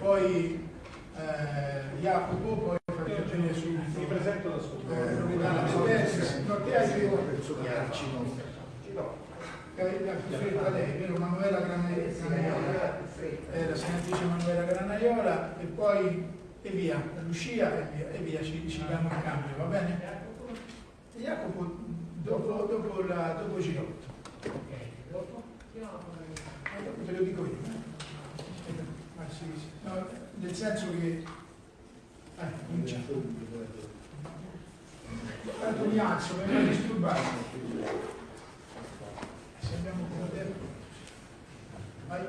poi eh, Jacopo, poi vedere su mi presento da solo. eh, della Presidenza. No, te hai più la più fretta lei, vero? Manuela Granaiola, eh, la senatrice Manuela Granaiola e poi e via, Lucia e via, e via ci, ci diamo il cambio, va bene? E Jacopo dopo, dopo, la, dopo Girotto. Eh, dopo te lo dico io. Eh. No, nel senso che... Eh. Tanto mi alzo, mi hai disturbato. Se abbiamo poco tempo. Vai.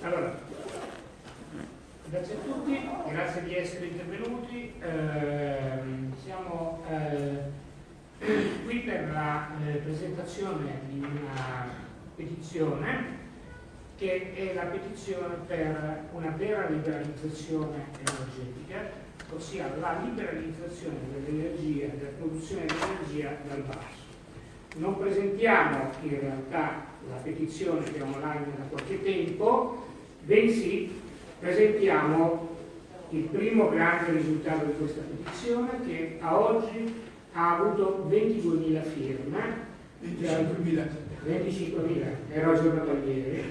Allora, grazie a tutti, grazie di essere intervenuti. Ehm, siamo eh, qui per la eh, presentazione di una petizione che è la petizione per una vera liberalizzazione energetica, ossia la liberalizzazione dell'energia, della produzione di energia dal basso. Non presentiamo in realtà la petizione che è online da qualche tempo, bensì presentiamo il primo grande risultato di questa petizione che a oggi ha avuto 22.000 firme. 25.000. 25.000, ero aggiornato ieri.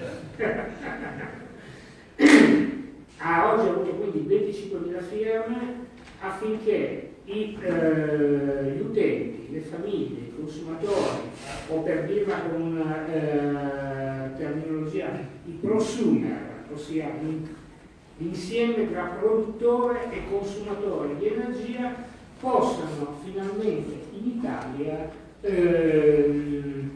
a oggi ha avuto quindi 25.000 firme affinché i, eh, gli utenti, le famiglie, i consumatori, o per dirla con una eh, terminologia, i prosumer, ossia l'insieme tra produttore e consumatore di energia, possano finalmente in Italia ehm,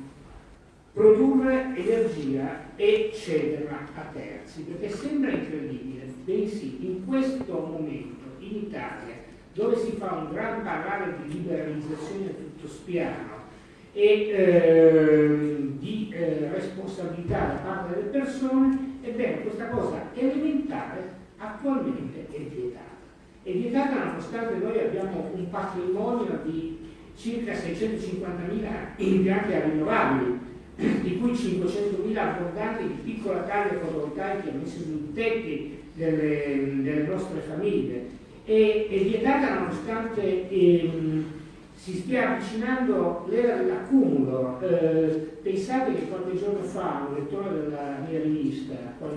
produrre energia e cederla a terzi, perché sembra incredibile, bensì in questo momento in Italia, dove si fa un gran parlare di liberalizzazione a tutto spiano e eh, di eh, responsabilità da parte delle persone, ebbene questa cosa elementare attualmente è vietata. È vietata nonostante noi abbiamo un patrimonio di circa 650.000 impianti a rinnovabili, di cui 500.000 abbondanti di piccola taglia fotovoltaica messi sui tetti delle, delle nostre famiglie. E, è vietata nonostante ehm, si stia avvicinando l'era dell'accumulo. Eh, pensate che qualche giorno fa un lettore della mia rivista,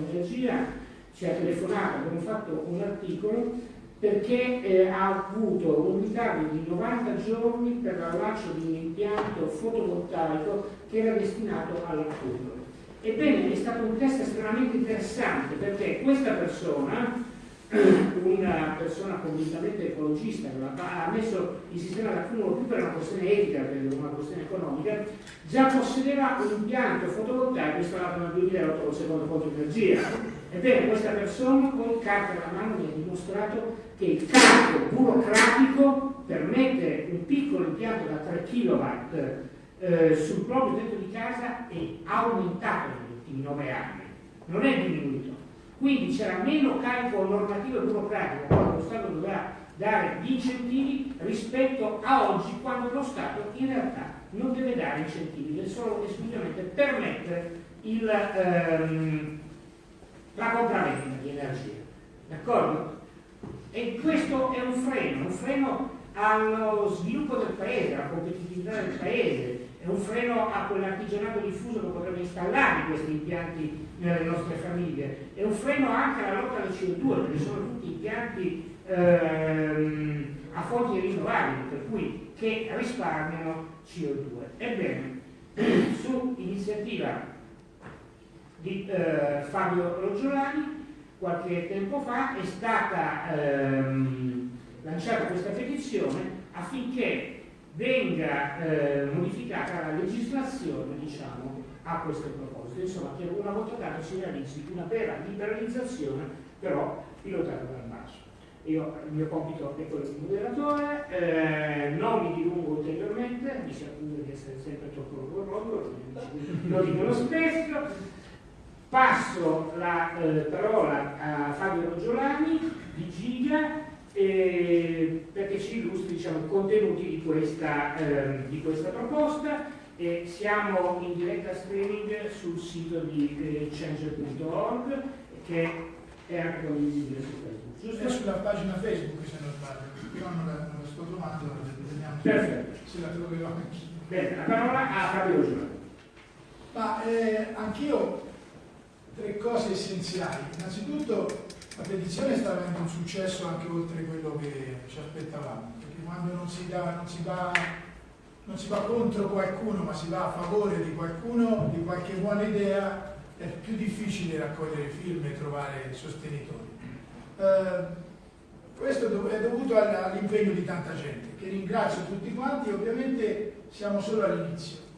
energia, ci ha telefonato, abbiamo fatto un articolo perché eh, ha avuto un ritardo di 90 giorni per l'allaccio di un impianto fotovoltaico che era destinato all'accumulo. Ebbene, è stato un test estremamente interessante perché questa persona una persona convintamente ecologista ha messo il sistema d'accumulo più per una questione etica che per una questione economica, già possedeva un impianto fotovoltaico installato nel 2008 con secondo conto di energia. Ebbene, questa persona con carta alla mano mi ha dimostrato che il carico burocratico per mettere un piccolo impianto da 3 kW eh, sul proprio tetto di casa è aumentato negli ultimi 9 anni, non è diminuito. Quindi c'era meno carico normativo e burocratico quando lo Stato doveva dare gli incentivi rispetto a oggi quando lo Stato in realtà non deve dare incentivi, deve solo esclusivamente permettere il, ehm, la compravendita di energia. D'accordo? E questo è un freno, un freno allo sviluppo del paese, alla competitività del paese, è un freno a quell'artigianato diffuso che potrebbe installare questi impianti nelle nostre famiglie, è un freno anche alla lotta al CO2, perché sono tutti impianti ehm, a fonti rinnovabili, per cui che risparmiano CO2. Ebbene, su iniziativa di eh, Fabio Roggiolani, qualche tempo fa è stata ehm, lanciata questa petizione affinché venga eh, modificata la legislazione diciamo, a questo proposito, insomma che una volta tanto si realizzi una vera liberalizzazione però pilotata dal basso. Io, il mio compito è quello di moderatore, eh, non mi dilungo ulteriormente, mi si accusa di essere sempre troppo orgoglioso, lo dicono spesso. Passo la eh, parola a Fabio Roggiolani di Giga eh, perché ci illustri diciamo, i contenuti di questa, eh, di questa proposta e siamo in diretta streaming sul sito di eh, change.org che è anche condivisibile su Facebook. Giusto? È sulla pagina Facebook se non sbaglio, io non la, non la sto trovando, vediamo Perfetto. se la troverò anch'io. Bene, la parola a Fabio Giovanni. Ma eh, anch'io tre cose essenziali. Innanzitutto la petizione sta avendo un successo anche oltre quello che ci aspettavamo, perché quando non si, dà, non si, va, non si va contro qualcuno ma si va a favore di qualcuno, di qualche buona idea, è più difficile raccogliere firme e trovare sostenitori. Eh, questo è dovuto all'impegno di tanta gente, che ringrazio tutti quanti, ovviamente siamo solo all'inizio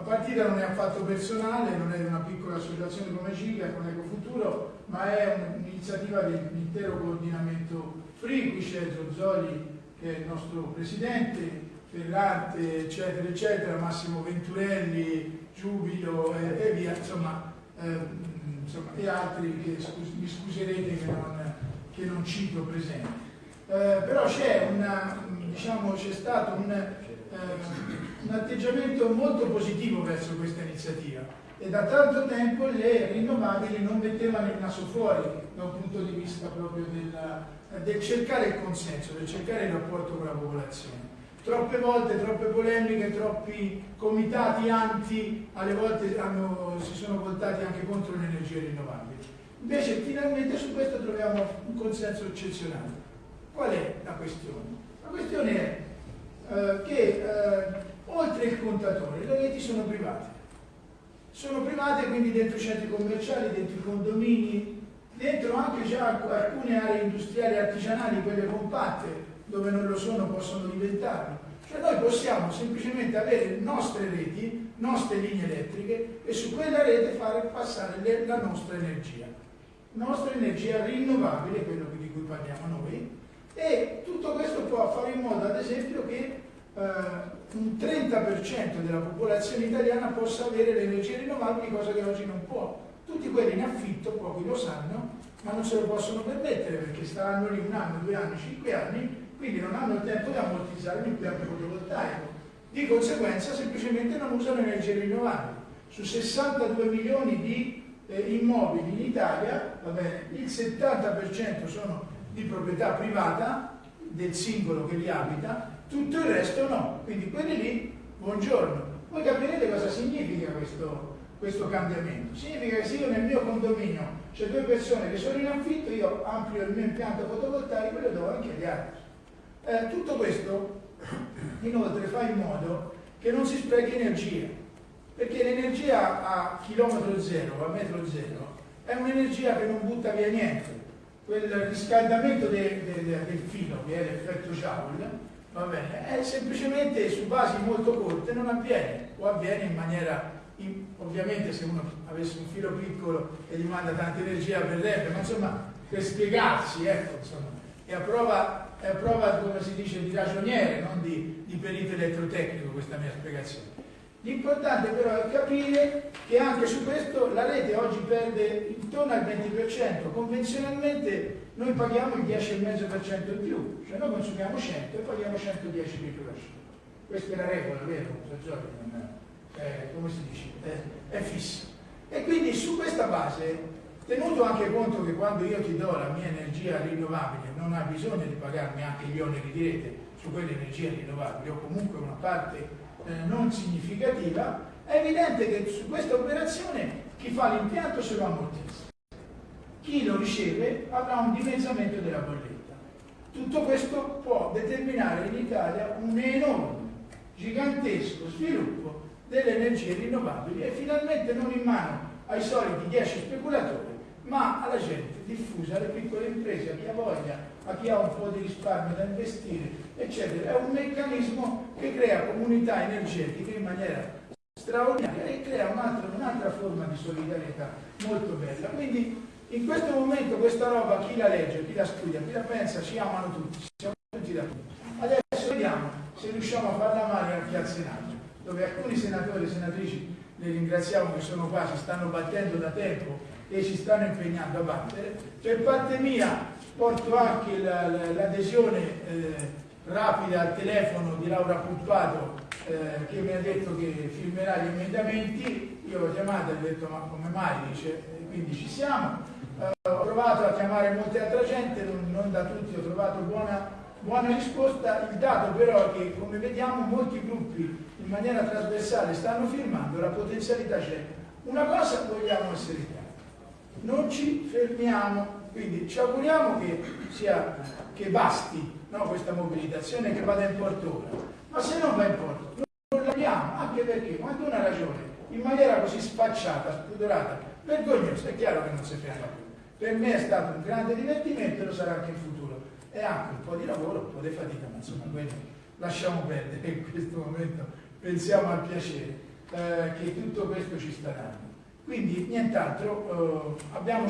la partita non è affatto personale, non è una piccola associazione come Giga, con Ecofuturo, ma è un'iniziativa dell'intero coordinamento FRI, qui c'è Zozzoli che è il nostro presidente, Ferrante, eccetera, eccetera, Massimo Venturelli, Giubilo e, e via, insomma, eh, insomma, e altri che scus mi scuserete che non, che non cito presenti. Eh, però c'è diciamo, stato un, eh, un atteggiamento molto positivo verso questa iniziativa e da tanto tempo le rinnovabili non mettevano il naso fuori da un punto di vista proprio della, del cercare il consenso, del cercare il rapporto con la popolazione. Troppe volte, troppe polemiche, troppi comitati anti, alle volte hanno, si sono voltati anche contro le energie rinnovabili. Invece finalmente su questo troviamo un consenso eccezionale. Qual è la questione? La questione è eh, che eh, oltre il contatore, le reti sono private. Sono private quindi dentro i centri commerciali, dentro i condomini, dentro anche già alcune aree industriali artigianali, quelle compatte, dove non lo sono possono diventarlo. Cioè noi possiamo semplicemente avere nostre reti, nostre linee elettriche e su quella rete fare passare le, la nostra energia. Nostra energia rinnovabile, quello di cui parliamo noi, e tutto questo può fare in modo ad esempio che eh, un 30% della popolazione italiana possa avere le energie rinnovabili, cosa che oggi non può. Tutti quelli in affitto, pochi lo sanno, ma non se lo possono permettere perché staranno lì un anno, due anni, cinque anni, quindi non hanno il tempo di ammortizzare l'impianto fotovoltaico. Di conseguenza semplicemente non usano energie rinnovabili. Su 62 milioni di eh, immobili in Italia, bene, il 70% sono di proprietà privata del singolo che li abita tutto il resto no. Quindi quelli lì, buongiorno. Voi capirete cosa significa questo, questo cambiamento. Significa che se io nel mio condominio c'è due persone che sono in affitto, io amplio il mio impianto fotovoltaico e lo do anche agli altri. Eh, tutto questo inoltre fa in modo che non si sprechi energia, perché l'energia a chilometro zero, a metro zero, è un'energia che non butta via niente. Quel riscaldamento de, de, de, del filo, che è l'effetto Joule, va bene, è semplicemente su basi molto corte non avviene, o avviene in maniera, in, ovviamente se uno avesse un filo piccolo e gli manda tanta energia avverrebbe, ma insomma per spiegarsi, ecco, insomma, è a prova, è a prova come si dice, di ragioniere, non di, di perito elettrotecnico questa mia spiegazione. L'importante però è capire che anche su questo la rete oggi perde intorno al 20%, convenzionalmente noi paghiamo il 10,5% in più, cioè noi consumiamo 100 e paghiamo 110 microcasci. Questa è la regola, vero? Eh, come si dice? Eh, è fissa. E quindi su questa base, tenuto anche conto che quando io ti do la mia energia rinnovabile non hai bisogno di pagarmi anche gli oneri di rete su quelle energie rinnovabili o comunque una parte eh, non significativa, è evidente che su questa operazione chi fa l'impianto se lo ammortizza chi lo riceve avrà un dimezzamento della bolletta. Tutto questo può determinare in Italia un enorme, gigantesco sviluppo delle energie rinnovabili e finalmente non in mano ai soliti 10 speculatori, ma alla gente diffusa, alle piccole imprese, a chi ha voglia, a chi ha un po' di risparmio da investire, eccetera. È un meccanismo che crea comunità energetiche in maniera straordinaria e crea un'altra un forma di solidarietà molto bella. Quindi in questo momento questa roba chi la legge, chi la studia, chi la pensa, ci amano tutti, siamo tutti da tutti. Adesso vediamo se riusciamo a farla male anche al Senato, dove alcuni senatori e senatrici, li ringraziamo che sono qua, si stanno battendo da tempo e si stanno impegnando a battere. Per parte mia porto anche l'adesione eh, rapida al telefono di Laura Puppato eh, che mi ha detto che firmerà gli emendamenti, io ho chiamato e ho detto ma come mai? Dice, quindi ci siamo. Eh, ho provato a chiamare molta altra gente, non, non da tutti, ho trovato buona, buona risposta. Il dato però è che come vediamo molti gruppi in maniera trasversale stanno firmando, la potenzialità c'è. Una cosa vogliamo essere chiari, non ci fermiamo, quindi ci auguriamo che, sia, che basti no, questa mobilitazione, che vada in porto ora, ma se non va in porto non l'abbiamo, anche perché quando una ragione in maniera così sfacciata, spudorata, vergognosa, è chiaro che non si ferma più. Per me è stato un grande divertimento e lo sarà anche in futuro. E anche un po' di lavoro, un po' di fatica, ma insomma quello lasciamo perdere in questo momento, pensiamo al piacere eh, che tutto questo ci sta dando. Quindi nient'altro, eh, abbiamo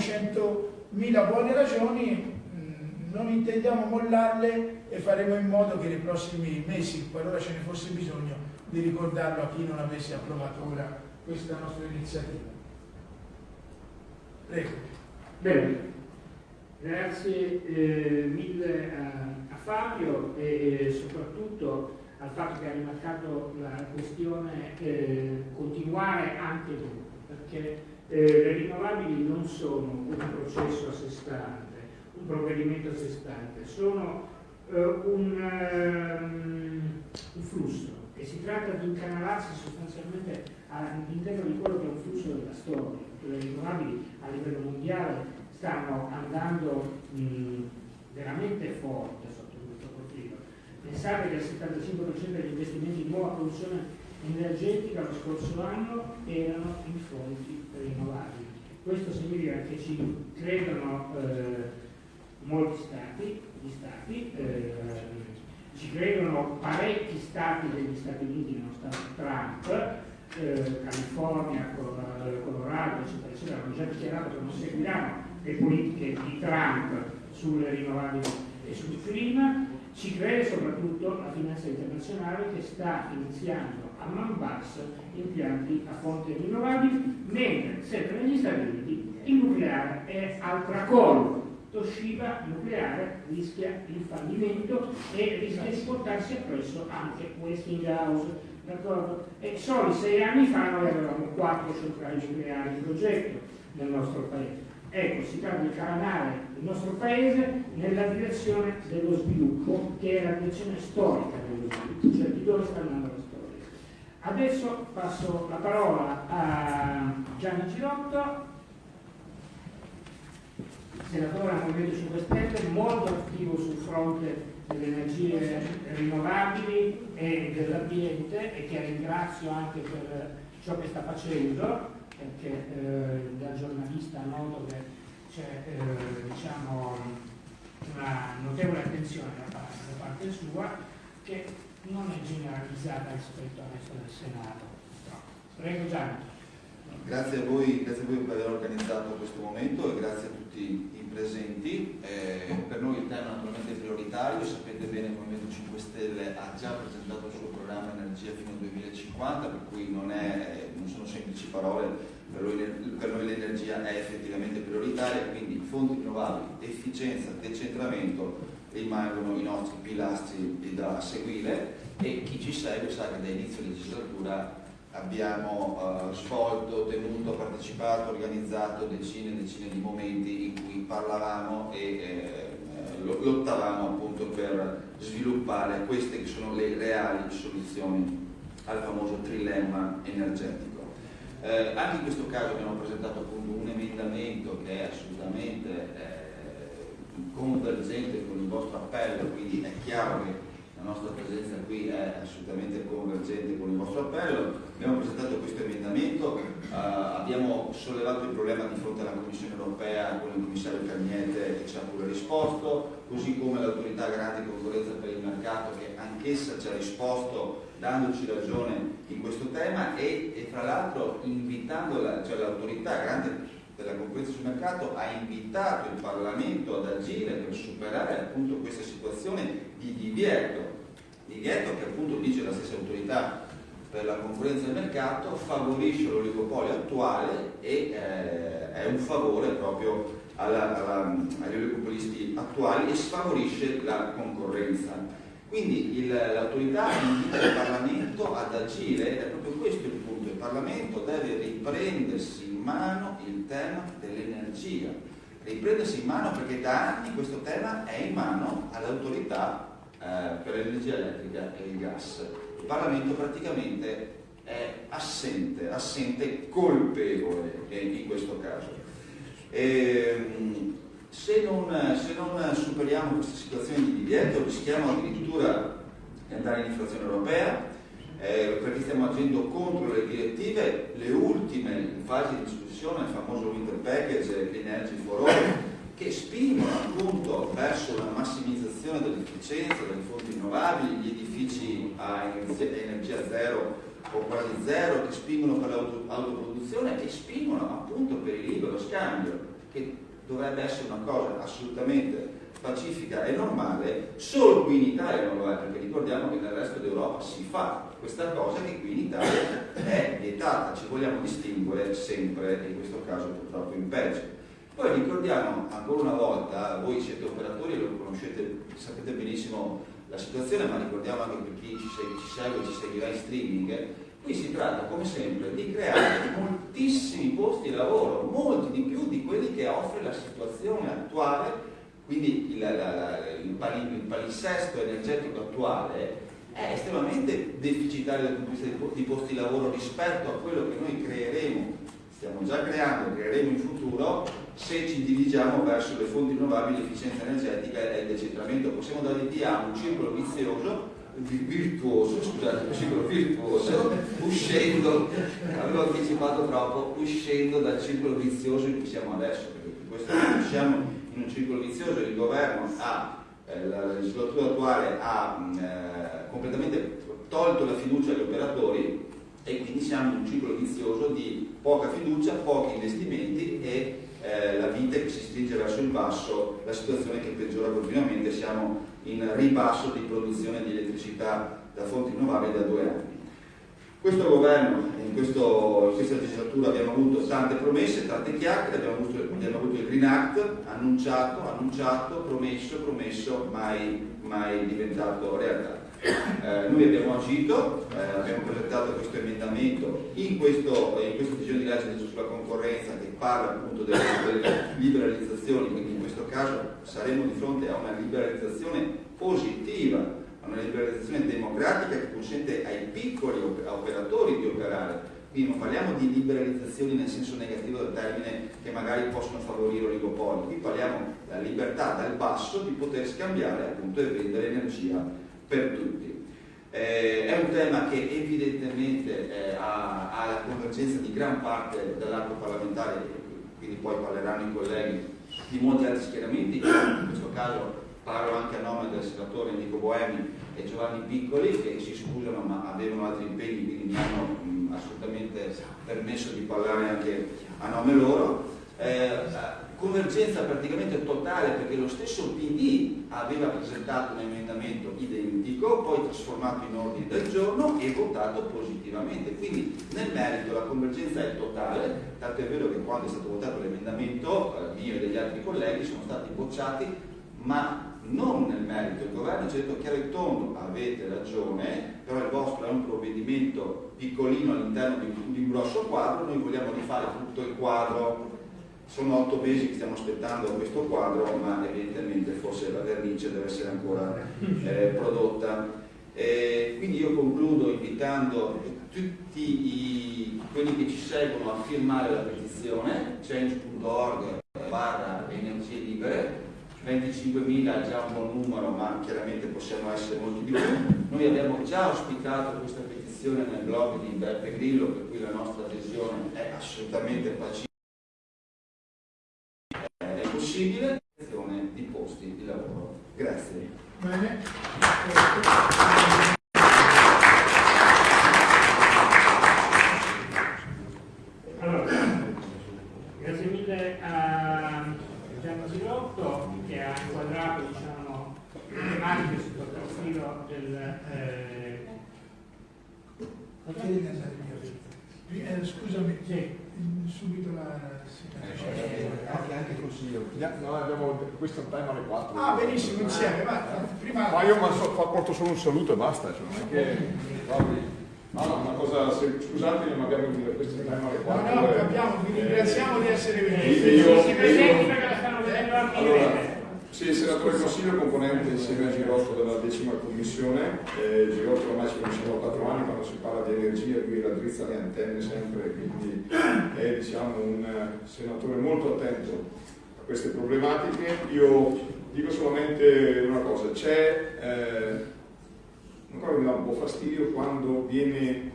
100.000 buone ragioni, mm, non intendiamo mollarle e faremo in modo che nei prossimi mesi, qualora ce ne fosse bisogno, di ricordarlo a chi non avesse approvato ora questa nostra iniziativa. Prego. Bene, grazie eh, mille a, a Fabio e, e soprattutto al fatto che ha rimarcato la questione eh, continuare anche dopo perché eh, le rinnovabili non sono un processo a sé stante, un provvedimento a sé stante, sono eh, un, um, un, flusso e si tratta di incanalarsi sostanzialmente all'interno di quello che è un flusso della storia. Le rinnovabili a livello mondiale stanno andando mh, veramente forte sotto questo profilo. Pensate che il 75% degli investimenti in nuova produzione energetica lo scorso anno erano in fonti rinnovabili. Questo significa che ci credono eh, molti stati, gli stati eh, ci credono parecchi stati degli Stati Uniti nonostante Trump, eh, California, Colorado, eccetera, eccetera, hanno già dichiarato che non seguiranno le politiche di Trump sulle rinnovabili e sul clima, ci crede soprattutto la finanza internazionale che sta iniziando a man basso impianti a fonti rinnovabili, mentre sempre negli Stati Uniti il nucleare è al tracollo. Toshiba nucleare rischia il fallimento e rischia di portarsi appresso anche Westinghouse. E solo sei anni fa noi avevamo quattro centrali nucleari in progetto nel nostro paese. Ecco, si tratta di calanare il nostro paese nella direzione dello sviluppo, che è la direzione storica dello sviluppo, cioè di dove sta andando la storia. Adesso passo la parola a Gianni Girotto, senatore al Movimento 5 Stelle, molto attivo sul fronte delle energie rinnovabili e dell'ambiente e che ringrazio anche per ciò che sta facendo perché eh, da giornalista noto che c'è eh, diciamo, una notevole attenzione da parte, da parte sua che non è generalizzata rispetto al resto del Senato. Prego Gianni. Grazie a, voi, grazie a voi per aver organizzato questo momento e grazie a tutti i presenti. Eh, per noi il tema naturalmente è prioritario, sapete bene che il Movimento 5 Stelle ha già presentato il suo programma Energia fino al 2050, per cui non, è, non sono semplici parole, per noi, l'energia è effettivamente prioritaria, quindi fonti rinnovabili, efficienza, decentramento rimangono i nostri pilastri da seguire e chi ci segue sa che da inizio legislatura abbiamo uh, svolto, tenuto, partecipato, organizzato decine e decine di momenti in cui parlavamo e eh, lottavamo appunto per sviluppare queste che sono le reali soluzioni al famoso trilemma energetico. Eh, anche in questo caso abbiamo presentato appunto un emendamento che è assolutamente eh, convergente con il vostro appello, quindi è chiaro che la nostra presenza qui è assolutamente convergente con il vostro appello. Abbiamo presentato questo emendamento, eh, abbiamo sollevato il problema di fronte alla Commissione europea con il commissario Cagnete che ci ha pure risposto, così come l'autorità grande concorrenza per il mercato che anch'essa ci ha risposto dandoci ragione in questo tema e, e tra l'altro invitando la, cioè l'autorità grande della concorrenza sul mercato ha invitato il Parlamento ad agire per superare appunto questa situazione di divieto, divieto che appunto dice la stessa autorità per la concorrenza del mercato favorisce l'oligopolio attuale e eh, è un favore proprio alla, alla, agli oligopolisti attuali e sfavorisce la concorrenza. Quindi l'autorità invita il Parlamento ad agire è proprio questo il punto. Il Parlamento deve riprendersi mano il tema dell'energia. Riprendersi in mano perché da anni questo tema è in mano all'autorità eh, per l'energia elettrica e il gas. Il Parlamento praticamente è assente, assente colpevole in questo caso. E, ehm, se non, se non superiamo questa situazione di divieto rischiamo addirittura di andare in inflazione europea eh, perché stiamo agendo contro le direttive, le ultime in fase di discussione, il famoso Winter Package, l'Energy for All, che spingono appunto verso la massimizzazione dell'efficienza delle fonti rinnovabili, gli edifici a energia zero o quasi zero, che spingono per l'autoproduzione e spingono appunto per il libero scambio, che dovrebbe essere una cosa assolutamente pacifica e normale, solo qui in Italia non lo è, perché ricordiamo che nel resto d'Europa si fa questa cosa che qui in Italia è vietata, ci vogliamo distinguere sempre, in questo caso purtroppo in peggio. Poi ricordiamo ancora una volta, voi siete operatori e lo conoscete, sapete benissimo la situazione, ma ricordiamo anche per chi ci segue, ci seguirà in streaming, Qui si tratta, come sempre, di creare moltissimi posti di lavoro, molti di più di quelli che offre la situazione attuale, quindi il, la, il, il palinsesto energetico attuale è estremamente deficitario dal punto di vista di posti di lavoro rispetto a quello che noi creeremo, stiamo già creando, creeremo in futuro, se ci dirigiamo verso le fonti rinnovabili, l'efficienza energetica e il decentramento. Possiamo dare via a un circolo vizioso virtuoso, scusate, un circolo virtuoso, uscendo, avevo anticipato troppo, uscendo dal circolo vizioso in cui siamo adesso, perché questo siamo in un circolo vizioso, il governo ha, eh, la legislatura attuale ha eh, completamente tolto la fiducia agli operatori e quindi siamo in un ciclo vizioso di poca fiducia, pochi investimenti e eh, la vite che si stringe verso il basso, la situazione che peggiora continuamente, siamo in ribasso di produzione di elettricità da fonti rinnovabili da due anni. Questo governo, in, questo, in questa legislatura abbiamo avuto tante promesse, tante chiacchiere, abbiamo avuto, abbiamo avuto il Green Act annunciato, annunciato, promesso, promesso, mai, mai diventato realtà. Eh, noi abbiamo agito, eh, abbiamo presentato questo emendamento in, questo, in questa decisione di legge sulla concorrenza che parla appunto delle, delle liberalizzazioni, quindi in questo caso saremo di fronte a una liberalizzazione positiva, a una liberalizzazione democratica che consente ai piccoli operatori di operare. Quindi non parliamo di liberalizzazioni nel senso negativo del termine che magari possono favorire oligopoli, qui parliamo della libertà dal basso di poter scambiare appunto e vendere energia per tutti. Eh, è un tema che evidentemente eh, ha, ha, la convergenza di gran parte dell'arco parlamentare, quindi poi parleranno i colleghi di molti altri schieramenti, in questo caso parlo anche a nome del senatore Enrico Boemi e Giovanni Piccoli che si scusano ma avevano altri impegni quindi mi hanno mh, assolutamente permesso di parlare anche a nome loro. Eh, convergenza praticamente totale perché lo stesso PD aveva presentato un emendamento identico, poi trasformato in ordine del giorno e votato positivamente. Quindi nel merito la convergenza è totale, tanto è vero che quando è stato votato l'emendamento eh, mio e degli altri colleghi sono stati bocciati, ma non nel merito. Il governo ci ha detto chiaro e tondo, avete ragione, però il vostro è un provvedimento piccolino all'interno di, di un grosso quadro, noi vogliamo rifare tutto il quadro sono otto mesi che stiamo aspettando questo quadro, ma evidentemente forse la vernice deve essere ancora eh, prodotta. E quindi io concludo invitando tutti i, quelli che ci seguono a firmare la petizione, change.org barra energie libere, 25.000 è già un buon numero, ma chiaramente possiamo essere molti di più. Noi abbiamo già ospitato questa petizione nel blog di Beppe Grillo, per cui la nostra adesione è assolutamente pacifica possibile di posti di lavoro. Grazie. Bene. Allora, grazie mille a Gianni Silotto che ha inquadrato diciamo, le tematiche sotto il profilo del... Eh... eh, scusami, sì, subito la anche, anche il consiglio. No, abbiamo, questo è un time alle 4. Ah, benissimo, insieme, va. Prima... Ma io porto solo un saluto e basta. Cioè, non è che... No, no, una cosa, se, scusatemi, ma abbiamo questo time alle 4. No, no, capiamo, vi ringraziamo eh, di essere venuti. Io, io, si presenti perché la stanno vedendo anche allora, sì, senatore Consiglio, componente insieme a Girotto della decima commissione. Eh, Girotto ormai ci conosciamo da quattro anni, quando si parla di energia lui raddrizza le antenne sempre, quindi è diciamo, un senatore molto attento a queste problematiche. Io dico solamente una cosa, c'è eh, che mi dà un po' fastidio quando viene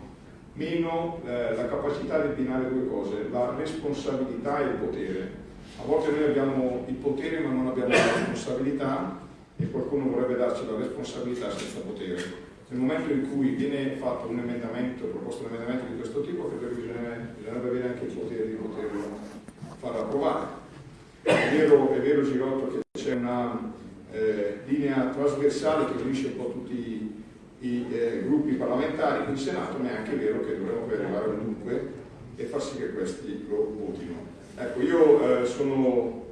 meno eh, la capacità di abbinare due cose, la responsabilità e il potere a volte noi abbiamo il potere ma non abbiamo la responsabilità e qualcuno vorrebbe darci la responsabilità senza potere. Nel momento in cui viene fatto un emendamento, proposto un emendamento di questo tipo, credo che bisognerebbe avere anche il potere di poterlo far approvare. È vero, è vero Girotto che c'è una eh, linea trasversale che unisce un po' tutti i, i eh, gruppi parlamentari in Senato, ma è anche vero che dovremmo arrivare ovunque e far sì che questi lo votino. Ecco, io eh, sono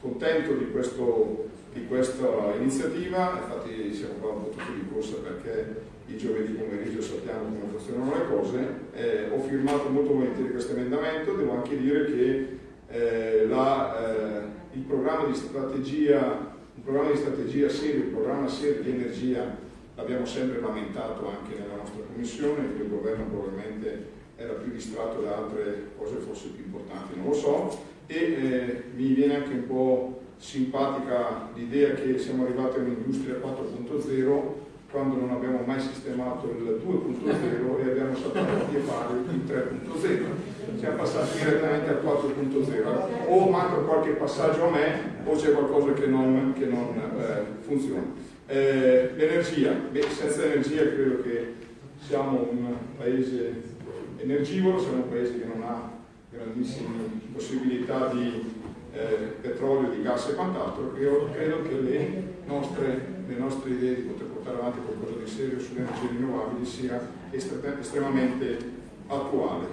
contento di, questo, di, questa iniziativa, infatti siamo qua un po' tutti di corsa perché il giovedì pomeriggio sappiamo come funzionano le cose, eh, ho firmato molto volentieri questo emendamento, devo anche dire che eh, la, eh, il programma di strategia, un programma di strategia serio, un programma serio di energia l'abbiamo sempre lamentato anche nella nostra commissione, il governo probabilmente era più distratto da altre cose forse più importanti, non lo so, e eh, mi viene anche un po' simpatica l'idea che siamo arrivati a un'industria 4.0 quando non abbiamo mai sistemato il 2.0 e abbiamo saltato di fare il 3.0. Siamo passati direttamente al 4.0. O manca qualche passaggio a me o c'è qualcosa che non, che non eh, funziona. Eh, l'energia, senza energia credo che siamo un paese energivoro, siamo un paese che non ha grandissime possibilità di eh, petrolio, di gas e quant'altro, io credo che le nostre, le nostre, idee di poter portare avanti qualcosa di serio sulle energie rinnovabili sia estremamente attuale.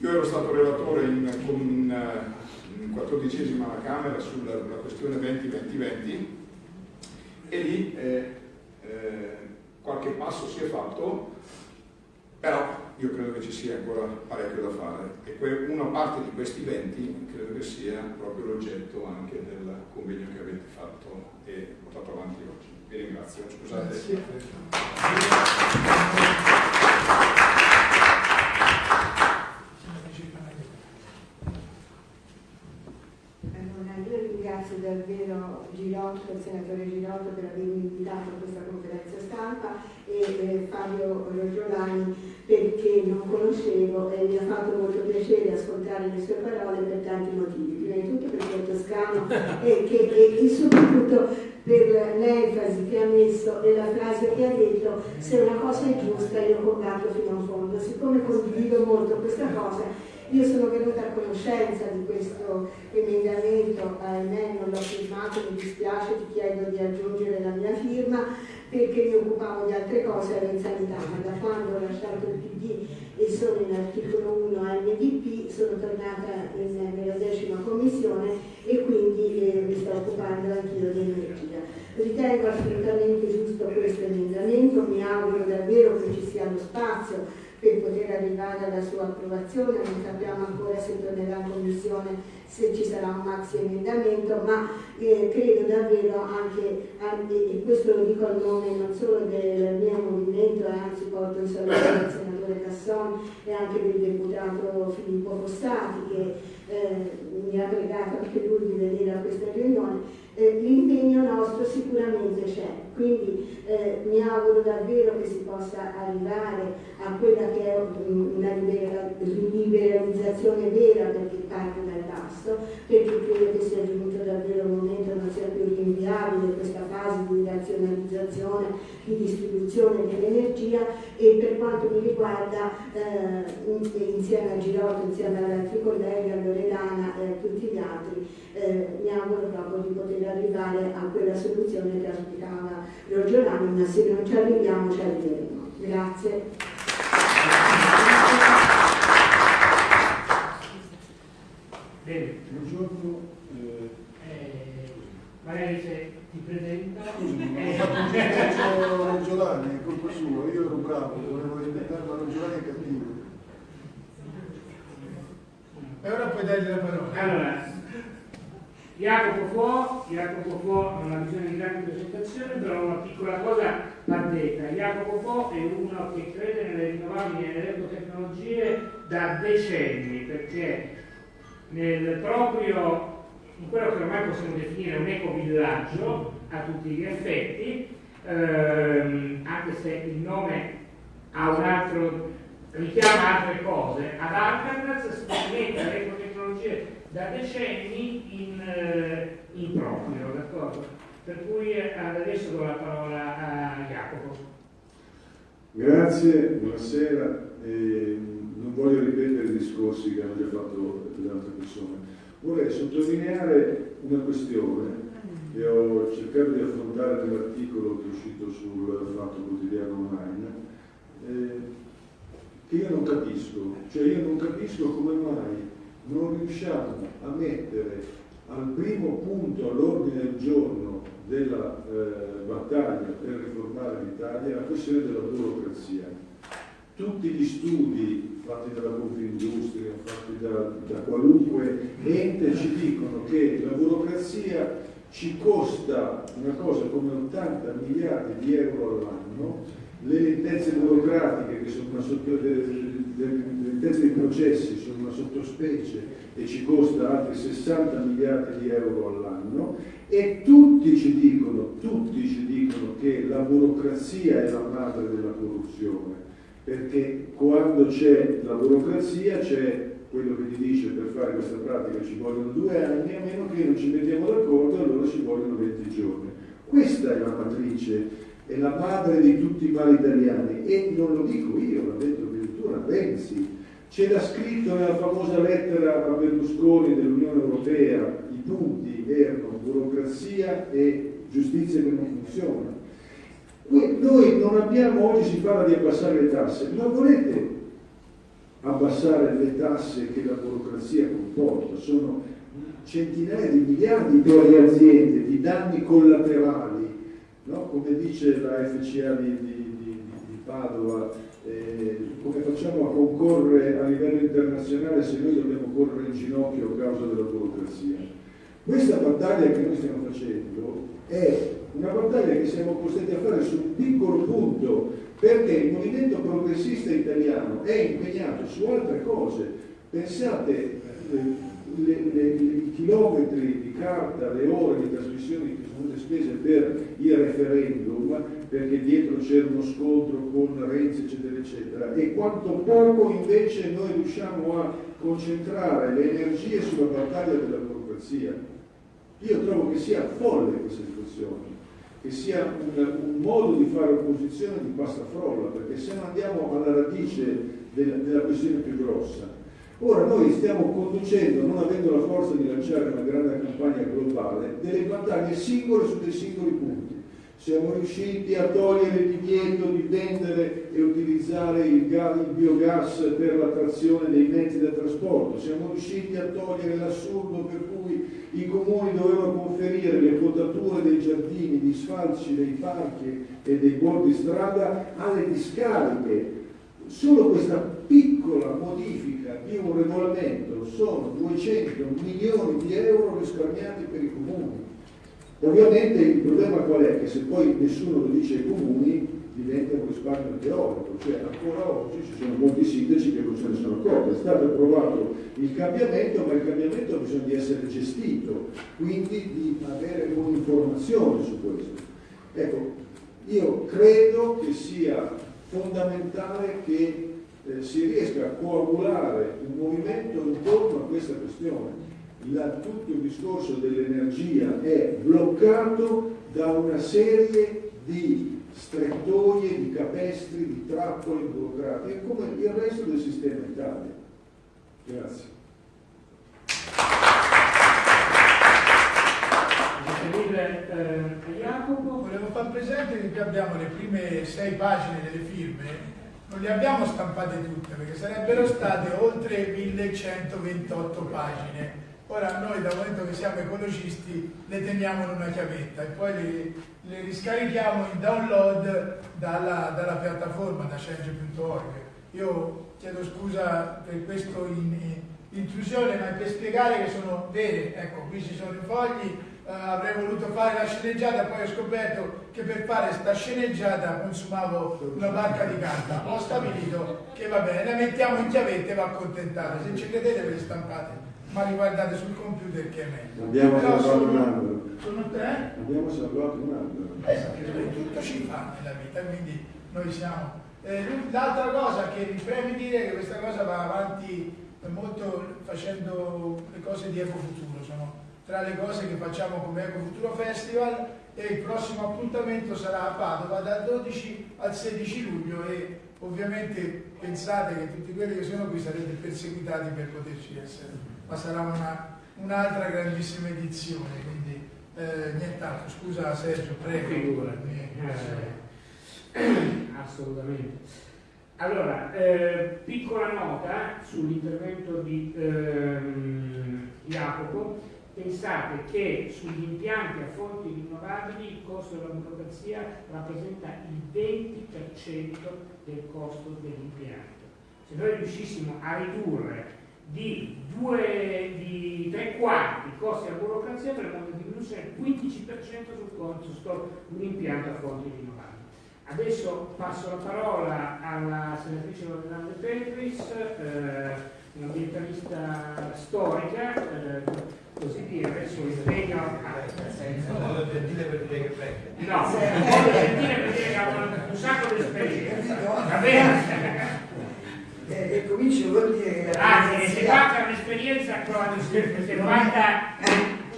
Io ero stato relatore in, in, in 14 alla Camera sulla questione 20-20-20 e lì eh, eh, qualche passo si è fatto, però io credo che ci sia ancora parecchio da fare e una parte di questi 20 credo che sia proprio l'oggetto anche del convegno che avete fatto e portato avanti oggi. Vi ringrazio, scusate. Allora, io ringrazio davvero Girotto, il senatore Girotto per avermi invitato a questa conferenza stampa e eh, Fabio Rogiolani perché non conoscevo e mi ha fatto molto piacere ascoltare le sue parole per tanti motivi. Prima di tutto perché è toscano e, che, e, e soprattutto per l'enfasi che ha messo e la frase che ha detto se una cosa è giusta io combatto fino a fondo. Siccome condivido molto questa cosa, io sono venuta a conoscenza di questo emendamento, ahimè non l'ho firmato, mi dispiace, ti chiedo di aggiungere la mia firma, perché mi occupavo di altre cose, ero in sanità, ma da quando ho lasciato il PD e sono in articolo 1 NDP sono tornata in, nella decima commissione e quindi eh, mi sto occupando anch'io di energia. Ritengo assolutamente giusto questo emendamento, mi auguro davvero che ci sia lo spazio per poter arrivare alla sua approvazione, non sappiamo ancora se tornerà in commissione se ci sarà un maxi emendamento, ma eh, credo davvero anche, e questo lo dico a nome non solo del mio movimento, anzi porto in saluto del senatore Casson e anche del deputato Filippo Fossati che eh, mi ha pregato anche lui di venire a questa riunione, eh, l'impegno nostro sicuramente c'è, quindi eh, mi auguro davvero che si possa arrivare a quella che è una liberalizzazione vera perché parte dal basso, perché credo che sia giunto davvero il momento non sia più rinviabile questa fase di razionalizzazione, di distribuzione dell'energia e per quanto mi riguarda eh, insieme a Girotto, insieme ad altri colleghi, a Loredana e a tutti gli altri, eh, mi auguro proprio di poter arrivare a quella soluzione che auspicava Giordano, ma se non ci arriviamo ci arriveremo. Grazie. Bene, buongiorno. Eh, eh Maria dice, ti presenta. Scusami, Giovanni, è colpa sua, io ero bravo, volevo rispettare, ma Giovanni è cattivo. E ora puoi dargli la parola. Allora, Jacopo Fo, Jacopo Fo non ha bisogno di grande presentazione, però una piccola cosa va detta. Jacopo Fo è uno che crede nelle rinnovabili e nelle ecotecnologie da decenni, perché nel proprio, in quello che ormai possiamo definire un ecovillaggio a tutti gli effetti, ehm, anche se il nome ha un altro, richiama altre cose, ad Alcatraz sperimenta le ecotecnologie da decenni in, eh, in proprio, d'accordo? Per cui eh, adesso do la parola a Jacopo. Grazie, buonasera. Eh, non voglio ripetere i discorsi che hanno già fatto le altre persone. Vorrei sottolineare una questione che ho cercato di affrontare nell'articolo che è uscito sul Fatto Quotidiano Online, eh, che io non capisco. Cioè io non capisco come mai non riusciamo a mettere al primo punto all'ordine del giorno della eh, battaglia per riformare l'Italia la questione della burocrazia. Tutti gli studi fatti dalla Confindustria, fatti da, da qualunque ente ci dicono che la burocrazia ci costa una cosa come 80 miliardi di euro all'anno, le lentezze burocratiche che sono una sotto, le, le, le lentezze dei processi sono una sottospecie e ci costa altri 60 miliardi di euro all'anno e tutti ci dicono, tutti ci dicono che la burocrazia è la madre della corruzione, perché quando c'è la burocrazia c'è quello che ti dice per fare questa pratica ci vogliono due anni, a meno che non ci mettiamo d'accordo allora ci vogliono 20 giorni. Questa è la matrice, è la madre di tutti i mali italiani e non lo dico io, l'ha detto addirittura Renzi, c'era scritto nella famosa lettera a Berlusconi dell'Unione Europea, i punti erano burocrazia e giustizia che non funziona. Noi non abbiamo, oggi si parla di abbassare le tasse, ma volete abbassare le tasse che la burocrazia comporta? Sono centinaia di miliardi per le aziende di danni collaterali, no? come dice la FCA di, di, di, di Padova, eh, come facciamo a concorrere a livello internazionale se noi dobbiamo correre in ginocchio a causa della burocrazia? Questa battaglia che noi stiamo facendo è una battaglia che siamo costretti a fare su un piccolo punto, perché il movimento progressista italiano è impegnato su altre cose. Pensate, eh, le, le, i chilometri di carta, le ore di trasmissioni che sono state spese per il referendum, perché dietro c'era uno scontro con Renzi, eccetera, eccetera, e quanto poco invece noi riusciamo a concentrare le energie sulla battaglia della burocrazia. Io trovo che sia folle questa situazione, che sia un, un modo di fare opposizione di pasta frolla, perché se non andiamo alla radice della, della questione più grossa, Ora noi stiamo conducendo, non avendo la forza di lanciare una grande campagna globale, delle battaglie singole su dei singoli punti. Siamo riusciti a togliere il divieto di vendere e utilizzare il, gas, il biogas per la trazione dei mezzi da trasporto, siamo riusciti a togliere l'assurdo per cui i comuni dovevano conferire le potature dei giardini, gli sfalci dei parchi e dei bordi strada alle discariche. Solo questa piccola modifica di un regolamento sono 200 milioni di euro risparmiati per i comuni. Ovviamente il problema qual è? Che se poi nessuno lo dice ai comuni diventa un risparmio teorico, cioè ancora oggi ci sono molti sindaci che non se ne sono accorti, è stato approvato il cambiamento, ma il cambiamento ha bisogno di essere gestito, quindi di avere un'informazione su questo. Ecco, io credo che sia fondamentale che eh, si riesca a coagulare un movimento intorno a questa questione. La, tutto il discorso dell'energia è bloccato da una serie di strettoie, di capestri, di trappole burocratiche, come il resto del sistema Italia. Grazie. Eh, Jacopo, Volevo far presente che abbiamo le prime sei pagine delle firme, non le abbiamo stampate tutte perché sarebbero state oltre 1128 pagine Ora noi da momento che siamo ecologisti le teniamo in una chiavetta e poi le, le riscarichiamo in download dalla, dalla piattaforma da change.org. Io chiedo scusa per questo in, in, intrusione, ma per spiegare che sono vere. Ecco, qui ci sono i fogli, eh, avrei voluto fare la sceneggiata, poi ho scoperto che per fare sta sceneggiata consumavo una barca di carta. Ho stabilito che va bene, la mettiamo in chiavetta e va accontentate. Se ci credete ve le stampate ma riguardate sul computer che è meglio. Abbiamo Però salvato sono- un albero. sono tre? Abbiamo salvato un albero. Esatto, tutto ci fa nella vita, quindi noi siamo. Eh, l'altra cosa che mi preme dire è che questa cosa va avanti molto facendo le cose di Ecofuturo, sono tra le cose che facciamo come Ecofuturo Festival e il prossimo appuntamento sarà a Padova dal 12 al 16 luglio e ovviamente pensate che tutti quelli che sono qui sarete perseguitati per poterci essere, ma sarà una- un'altra grandissima edizione, quindi eh, nient'altro. Scusa Sergio, prego. Figurati. Eh, Eh, assolutamente. Allora, eh, piccola nota sull'intervento di ehm, Jacopo. Pensate che sugli impianti a fonti rinnovabili il costo della burocrazia rappresenta il 20% del costo dell'impianto. Se noi riuscissimo a ridurre di, due, di tre quarti i costi della burocrazia avremo una diminuzione del 15% sul costo di un impianto a fonti rinnovabili. Adesso passo la parola alla senatrice Loredana De Petris, eh, un'ambientalista storica, eh, così dire, il suo impegno... No, per dire per dire che venga. No, voglio sentire perché che ha un- un sacco di esperienza. Va bene? Eh, e comincio vuol dire che Anzi, che si democrazia- fatta un'esperienza con queste 90,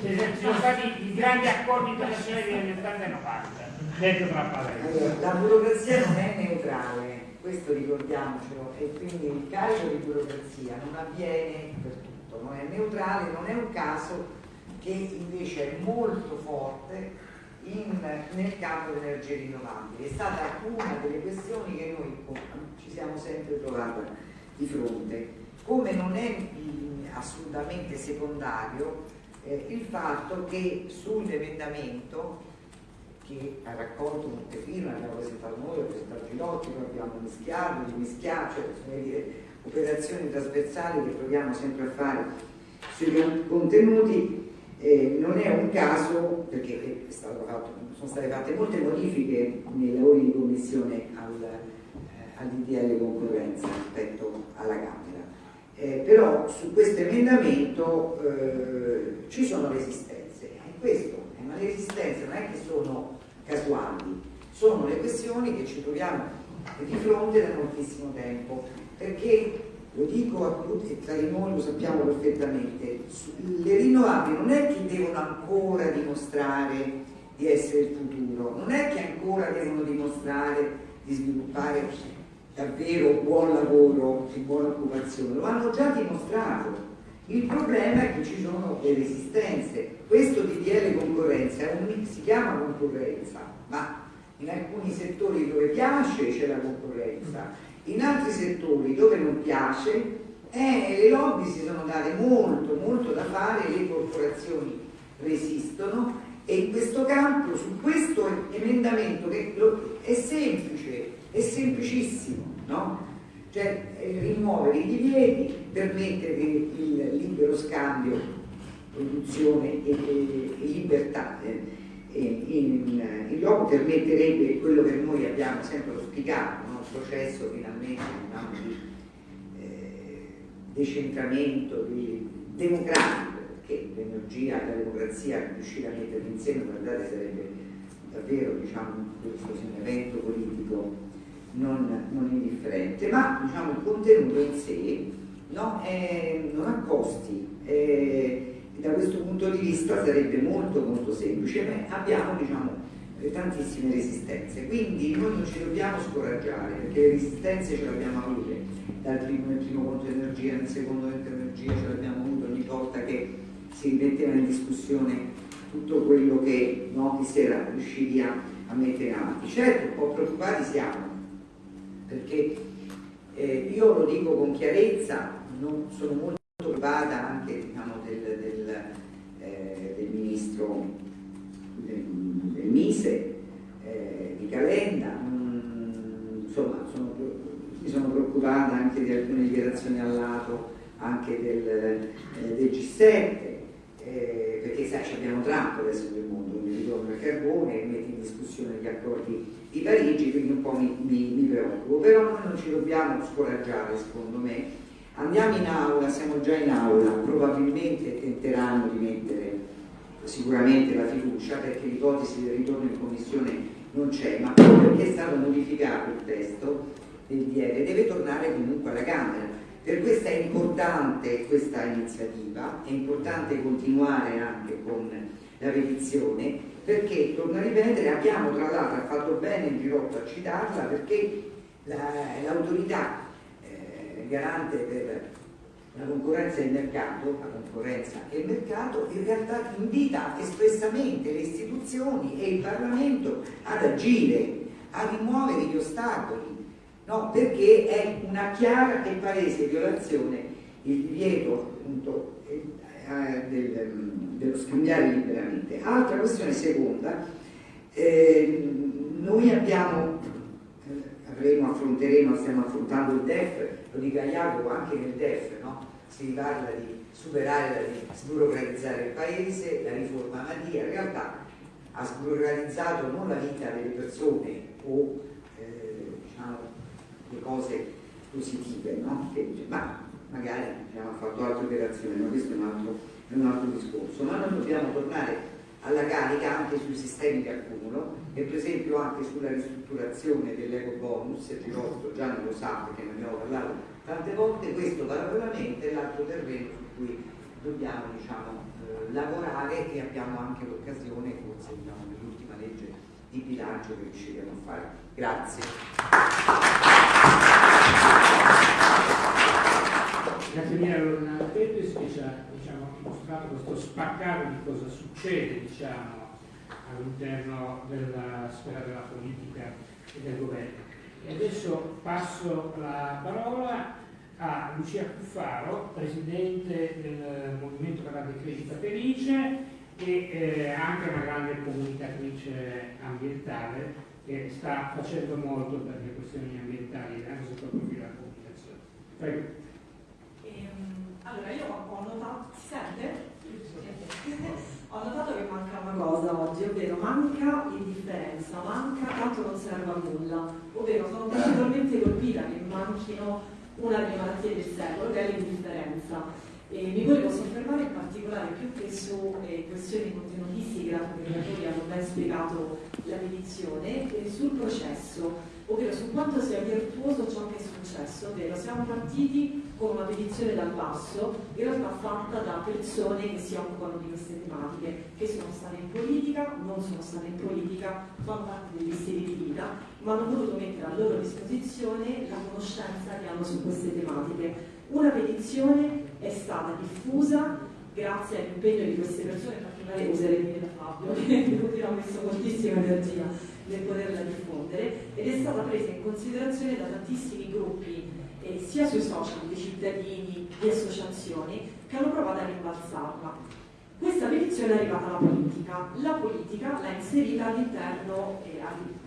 ci sono stati i grandi accordi internazionali degli anni 80 e 90, detto tra parentesi. Allora, la burocrazia non è neutrale, questo ricordiamocelo, e quindi il carico di burocrazia non avviene per tutto, non è neutrale, non è un caso che invece è molto forte in- nel campo delle energie rinnovabili. È stata una delle questioni che noi ci siamo sempre trovati di fronte. Come non è assolutamente secondario eh, il fatto che sull'emendamento che ha raccolto molte firme, abbiamo presentato noi, abbiamo presentato Girotti, poi abbiamo mischiato, rimischiato, cioè dire, operazioni trasversali che proviamo sempre a fare sui con- contenuti. Eh, non è un caso, perché è stato fatto- sono state fatte molte modifiche nei lavori di commissione al, eh, all'IDL concorrenza rispetto alla Camera. Eh, però su questo emendamento eh, ci sono resistenze, e questo, eh, ma le resistenze non è che sono casuali, sono le questioni che ci troviamo di fronte da moltissimo tempo, perché lo dico a tutti e tra di noi lo sappiamo perfettamente, le rinnovabili non è che devono ancora dimostrare di essere il futuro, non è che ancora devono dimostrare di sviluppare davvero buon lavoro e buona occupazione, lo hanno già dimostrato. Il problema è che ci sono le resistenze. Questo DDL concorrenza un, si chiama concorrenza, ma in alcuni settori dove piace c'è la concorrenza, in altri settori dove non piace eh, le lobby si sono date molto, molto da fare, le corporazioni resistono e in questo campo, su questo emendamento che è semplice, è semplicissimo, no? Cioè eh, rimuovere i divieti, permettere il libero scambio, produzione e, e- e libertà. eh, e in, in loco permetterebbe quello che noi abbiamo sempre auspicato, un processo finalmente diciamo, di eh, decentramento di- democratico, perché l'energia e la democrazia riuscire a metterli insieme, guardate, sarebbe davvero diciamo, questo un evento politico non, non indifferente, ma diciamo, il contenuto in sé no, è- non ha costi. e da questo punto di vista sarebbe molto molto semplice, ma abbiamo diciamo, eh, tantissime resistenze, quindi noi non ci dobbiamo scoraggiare perché le resistenze ce le abbiamo avute dal primo, nel primo conto energia, nel secondo conto energia ce l'abbiamo avuto ogni volta che si metteva in discussione tutto quello che no, si era riusciti a, a mettere avanti. Certo, un po' preoccupati siamo, perché eh, io lo dico con chiarezza, non sono molto preoccupata anche diciamo, del, del- ministro del, del Mise, eh, di Calenda, mm, insomma sono, mi sono preoccupata anche di alcune dichiarazioni al lato anche del, eh, del G7, eh, perché sai abbiamo Trump adesso nel mondo, mi ritorno al carbone, mette in discussione gli accordi di Parigi, quindi un po' mi, mi, mi preoccupo, però noi non ci dobbiamo scoraggiare secondo me, andiamo in aula, siamo già in aula, probabilmente tenteranno di mettere sicuramente la fiducia perché l'ipotesi del ritorno in commissione non c'è, ma perché è stato modificato il testo del DL deve tornare comunque alla Camera. Per questo è importante questa iniziativa, è importante continuare anche con la petizione perché, torno a ripetere, abbiamo tra l'altro, fatto bene il Girotto a citarla perché l'autorità eh, garante per la concorrenza e il mercato, la concorrenza e il mercato in realtà invita espressamente le istituzioni e il Parlamento ad agire, a rimuovere gli ostacoli, no? perché è una chiara e palese violazione il divieto appunto, eh, del, dello scambiare liberamente. Altra questione seconda, eh, noi abbiamo, eh, avremo, affronteremo, stiamo affrontando il DEF, lo dica Jacopo anche nel DEF, no? Si parla di superare, di sburocratizzare il paese, la riforma Madia, in realtà ha sburocratizzato non la vita delle persone o eh, diciamo, le cose positive, no? che, ma magari abbiamo fatto altre operazioni, ma questo è un altro, è un altro discorso, ma noi dobbiamo tornare alla carica anche sui sistemi di accumulo e per esempio anche sulla ristrutturazione dell'eco bonus, il Girotto già non lo sa perché ne abbiamo parlato tante volte questo parallelamente è l'altro terreno su cui dobbiamo diciamo, eh, lavorare e abbiamo anche l'occasione forse diciamo, nell'ultima legge di bilancio che riusciremo a fare. Grazie. Grazie mille a Lorna Pettis che ci ha diciamo, mostrato questo spaccato di cosa succede diciamo, all'interno della sfera della politica e del governo. E adesso passo la parola a Lucia Cuffaro, Presidente del Movimento per la Decrescita Felice e eh, anche una grande comunicatrice ambientale che sta facendo molto per le questioni ambientali anche sotto il profilo della comunicazione. Prego. Ehm, allora io ho notato, si sente? Ho notato che manca una cosa oggi, ovvero manca l'indifferenza, manca tanto non serve a nulla, ovvero sono particolarmente colpita che manchino una delle malattie del secolo, che è l'indifferenza. E mi volevo soffermare in particolare più che su eh, questioni contenutistiche, che i relatori hanno ben spiegato la petizione, e sul processo ovvero su quanto sia virtuoso ciò che è successo, ovvero siamo partiti con una petizione dal basso, in realtà fatta da persone che si occupano di queste tematiche, che sono state in politica, non sono state in politica, fanno parte degli stili di vita, ma hanno voluto mettere a loro disposizione la conoscenza che hanno su queste tematiche. Una petizione è stata diffusa grazie all'impegno di queste persone, in particolare userei da Fabio, che ha messo moltissima energia nel poterla diffondere ed è stata presa in considerazione da tantissimi gruppi eh, sia sui social di cittadini, di associazioni che hanno provato a rimbalzarla. Questa petizione è arrivata alla politica, la politica l'ha inserita all'interno, eh,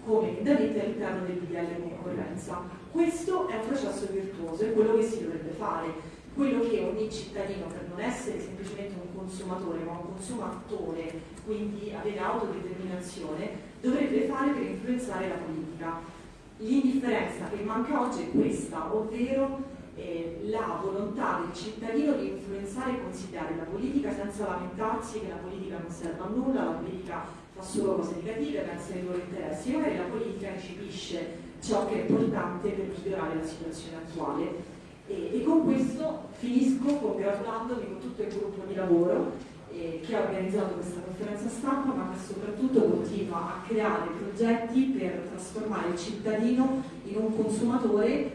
come emendamento all'interno del DDL concorrenza. Questo è un processo virtuoso, è quello che si dovrebbe fare, quello che ogni cittadino, per non essere semplicemente un consumatore, ma un consumatore, quindi avere autodeterminazione, dovrebbe fare per influenzare la politica. L'indifferenza che manca oggi è questa, ovvero eh, la volontà del cittadino di influenzare e consigliare la politica senza lamentarsi che la politica non serve a nulla, la politica fa solo cose negative, pensa ai loro interessi, magari la politica recepisce ciò che è importante per migliorare la situazione attuale. E, e con questo finisco congratulandomi con tutto il gruppo di lavoro eh, che ha organizzato questa conferenza stampa, ma che soprattutto continua a creare progetti per trasformare il cittadino in un consumatore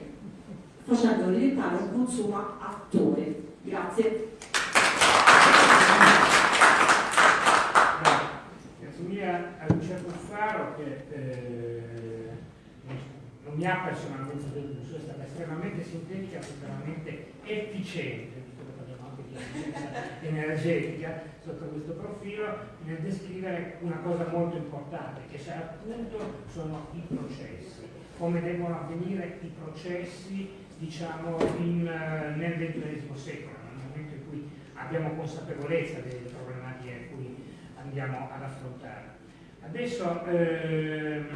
facendolo diventare un consumo attore. Grazie. Mille a Lucia Cuffaro che eh, non mi ha personalmente deluso, è stata estremamente sintetica, estremamente efficiente energetica sotto questo profilo nel descrivere una cosa molto importante, che se appunto sono i processi, come devono avvenire i processi diciamo, in, uh, nel XXI secolo, nel momento in cui abbiamo consapevolezza delle problematiche cui andiamo ad affrontare. Adesso ehm,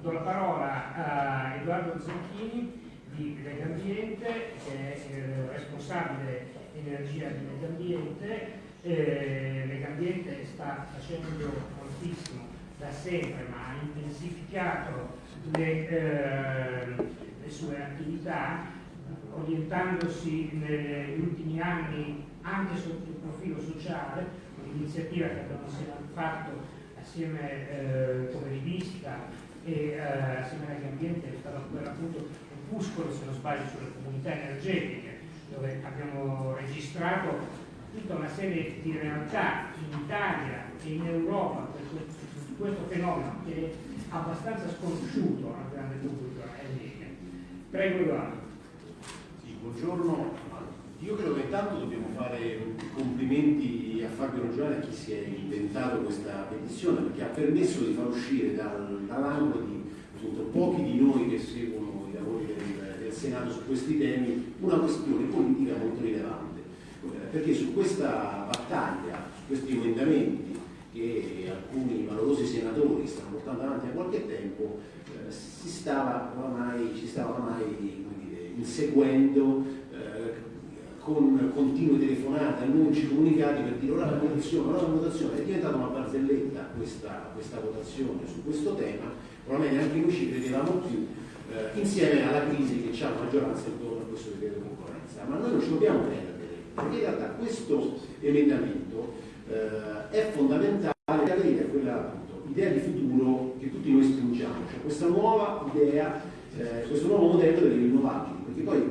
do la parola a Edoardo Zanchini di Legambiente, che è responsabile energia di Legambiente. Eh, Legambiente sta facendo moltissimo da sempre, ma ha intensificato le, eh, le sue attività, orientandosi negli ultimi anni anche sotto il profilo sociale, un'iniziativa che abbiamo fatto assieme eh, come rivista e eh, assieme all'ambiente è stato per appunto Opuscolo, se non sbaglio, sulle comunità energetiche, dove abbiamo registrato tutta una serie di realtà in Italia e in Europa su questo fenomeno che è abbastanza sconosciuto al grande pubblico. Prego Ivano. Sì, buongiorno. Io credo che intanto dobbiamo fare complimenti a Fabio Roggione, a chi si è inventato questa petizione, perché ha permesso di far uscire dal, dall'angolo di appunto, pochi di noi che seguono i lavori del, del, Senato su questi temi una questione politica molto rilevante. Perché su questa battaglia, su questi emendamenti che alcuni valorosi senatori stanno portando avanti da qualche tempo, eh, si stava oramai, ci stava oramai dire, inseguendo con continue telefonate, annunci, comunicati per dire ora la votazione, ora la votazione, è diventata una barzelletta questa, questa votazione su questo tema, probabilmente anche noi ci credevamo più, eh, insieme alla crisi che c'è la maggioranza intorno a questo decreto di concorrenza. Ma noi non ci dobbiamo perdere, perché in realtà questo emendamento eh, è fondamentale per avere quella appunto, idea di futuro che tutti noi spingiamo, cioè questa nuova idea, eh, questo nuovo modello delle rinnovabili, perché poi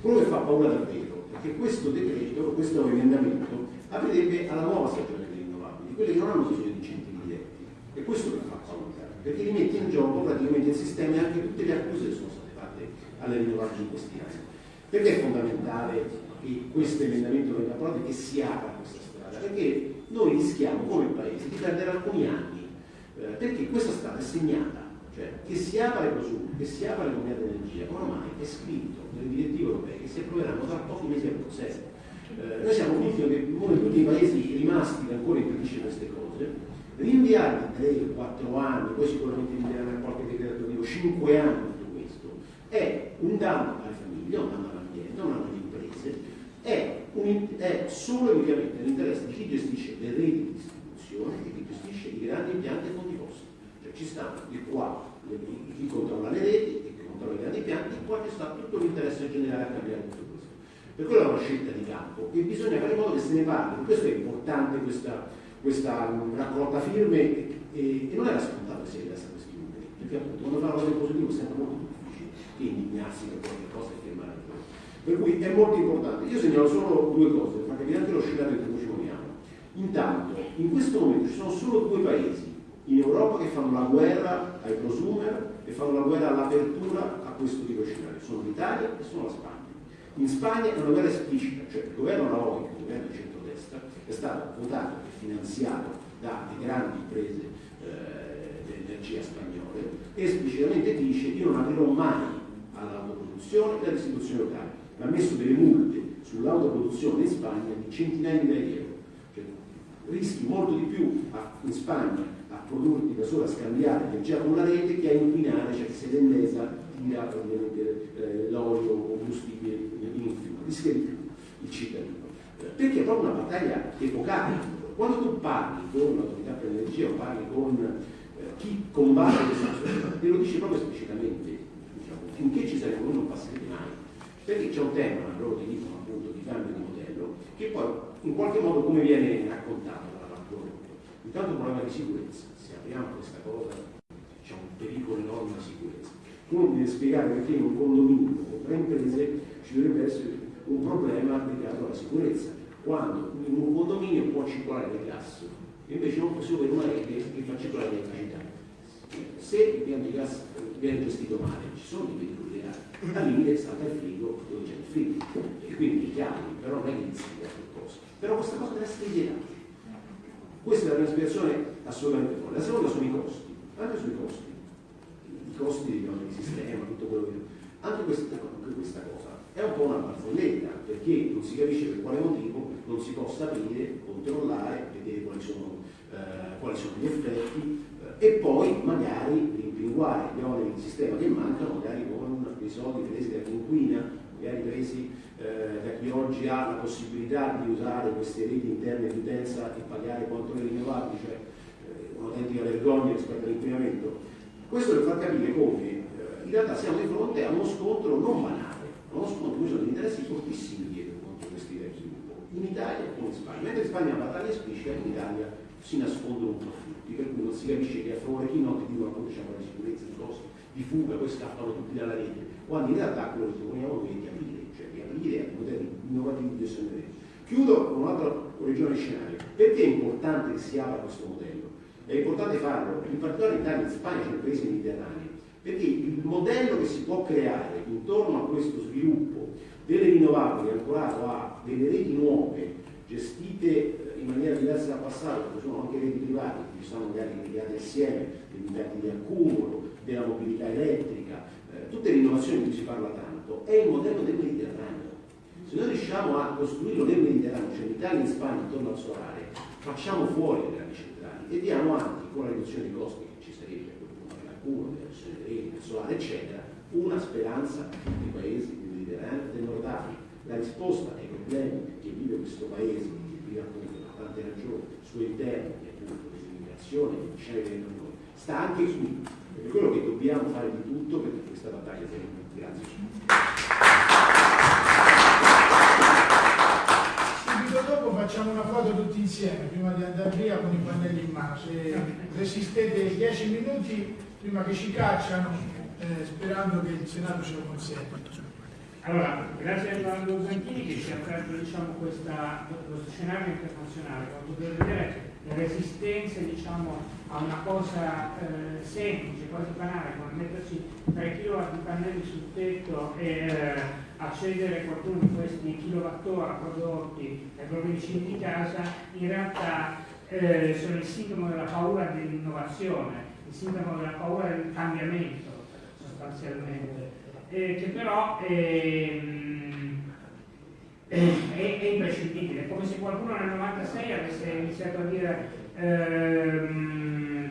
quello che fa paura davvero che questo decreto, questo emendamento, aprirebbe alla nuova stagione delle rinnovabili, quelle che non hanno bisogno di incentivi diretti. E questo che fa perché li mette in gioco praticamente il sistema e anche tutte le accuse che sono state fatte alle rinnovabili in questi anni. Perché è fondamentale che questo emendamento venga approvato e che si apra questa strada? Perché noi rischiamo come Paese di perdere alcuni anni, eh, perché questa strada è segnata cioè, che si apra le prosumi, che si apra le comunità d'energia, ormai è scritto nelle direttive europee che si approveranno tra pochi mesi a Bruxelles. Eh, noi siamo convinti che uno di tutti i paesi rimasti ancora impedisce queste cose, rinviare 3-4 anni, poi sicuramente rinviare qualche decreto attuativo, 5 anni tutto questo, è un danno alle famiglie, un danno all'ambiente, un danno alle imprese, è, un, è solo e unicamente nell'interesse di chi gestisce le reti di distribuzione e chi gestisce i grandi impianti e fondi ci stanno di qua chi controlla le reti e chi controlla i grandi pianti, qua ci sta tutto l'interesse generale a cambiare tutto questo. Per quello è una scelta di campo e bisogna fare in modo che se ne parli. Questo è importante questa, questa raccolta firme e, e, non era scontato che si arrivasse a questi numeri, perché appunto quando fa una cosa positiva è sempre molto difficile che indignarsi per qualche cosa e firmare per cui è molto importante. Io segnalo solo due cose, per capire anche lo scenario in ci muoviamo. Intanto, in questo momento ci sono solo due paesi in Europa che fanno la guerra ai prosumer e fanno la guerra all'apertura a questo tipo di scenario. Sono l'Italia e sono la Spagna. In Spagna è una guerra esplicita, cioè il governo Rajoy, il governo di centrodestra, è stato votato finanziato dalle grandi imprese eh, dell'energia spagnole esplicitamente dice io non aprirò mai all'autoproduzione e all'istituzione locale. Ha messo delle multe sull'autoproduzione in Spagna di centinaia di euro. Cioè, rischi molto di più in Spagna produrti da sola scambiare energia con la rete che a inquinare, cioè se l'endesa tira eh, l'olio o combustibile in un fiume, rischia di più il cittadino. Perché è proprio una battaglia epocale. Quando tu parli con l'autorità per l'energia o parli con eh, chi combatte questa società, te lo dice proprio esplicitamente, diciamo, finché ci saremo noi non passerete mai. Perché c'è un tema, loro ti dicono appunto di cambio di modello, che poi in qualche modo come viene raccontato dalla rapport. Intanto un problema di sicurezza apriamo questa cosa, c'è un pericolo enorme di sicurezza. Uno deve spiegare perché in un condominio con tre imprese ci dovrebbe essere un problema legato alla sicurezza, quando in un condominio può circolare del gas, invece non possiamo avere una rete che fa circolare l'elettricità. Se il piano di gas viene gestito male, ci sono dei pericoli reali, al limite salta il frigo dove c'è il frigo, e quindi chiami, però non è che inizia qualcosa. Però questa cosa deve scrivietati. Questa è la prima spiegazione assolutamente fuori. La seconda sono i costi, anche sui costi, i costi di sistema, tutto quello che... Anche questa, anche questa cosa è un po' una barfolletta, perché non si capisce per quale motivo non si possa aprire, controllare, vedere quali sono, eh, quali sono gli effetti eh, e poi magari rimpinguare gli oneri di sistema che mancano, magari con dei soldi presi da chi inquina, magari presi eh, da chi oggi ha la possibilità di usare queste reti interne di utenza e pagare quanto le rinnovabili, cioè eh, un'autentica vergogna rispetto all'inquinamento. Questo per far capire come eh, in realtà siamo di fronte a uno scontro non banale, uno scontro in cui sono interessi fortissimi dietro contro questi idee di sviluppo, in Italia e in Spagna. Mentre in Spagna la battaglia esplicita, in Italia si nascondono tutti, per cui non si capisce che a favore chi no, ti dicono appunto c'è una sicurezza di costi, di fuga, poi scappano tutti dalla rete, quando in realtà quello che proponiamo noi è di aprire, cioè di aprire a modelli innovativi di gestione delle reti. Chiudo con un'altra correzione di scenario. Perché è importante che si apra questo modello? È importante farlo, in particolare in Italia, in Spagna, nei paesi mediterranei, perché il modello che si può creare intorno a questo sviluppo delle rinnovabili ancorato a delle reti nuove gestite eh, in maniera diversa dal passato, perché sono anche reti private, che sono magari legate assieme, degli impianti di accumulo, della mobilità elettrica, eh, tutte le innovazioni di cui si parla tanto, è il modello del Mediterraneo. Se noi riusciamo a costruirlo nel Mediterraneo, cioè in Italia e in Spagna intorno al solare, facciamo fuori le grandi centrali e diamo anche con la riduzione dei costi che ci sarebbe dell'accumulo, della riduzione dei reti, del solare, eccetera, una speranza dei paesi del Mediterraneo del Nord Africa. La risposta ai problemi che vive questo paese, che vive appunto per tante ragioni, suo interno, che appunto dell'immigrazione, che c'è dentro noi, sta anche qui. Ed è quello che dobbiamo fare di tutto perché questa battaglia sia vinta. Grazie. Subito dopo facciamo una foto tutti insieme, prima di andare via con i pannelli in mano. Se resistete 10 minuti prima che ci cacciano, eh, sperando che il Senato ce lo consenta. Allora, grazie a Edoardo Zanchini che ci ha aperto diciamo, questa, questo scenario internazionale, quando potete vedere le resistenze diciamo, a una cosa eh, semplice, quasi banale, come metterci 3 kW di pannelli sul tetto e eh, accedere qualcuno di questi kilowattora prodotti ai propri vicini di casa, in realtà eh, sono il sintomo della paura dell'innovazione, il sintomo della paura del cambiamento sostanzialmente eh, che però ehm, eh, è, è imprescindibile, come se qualcuno nel 96 avesse iniziato a dire ehm,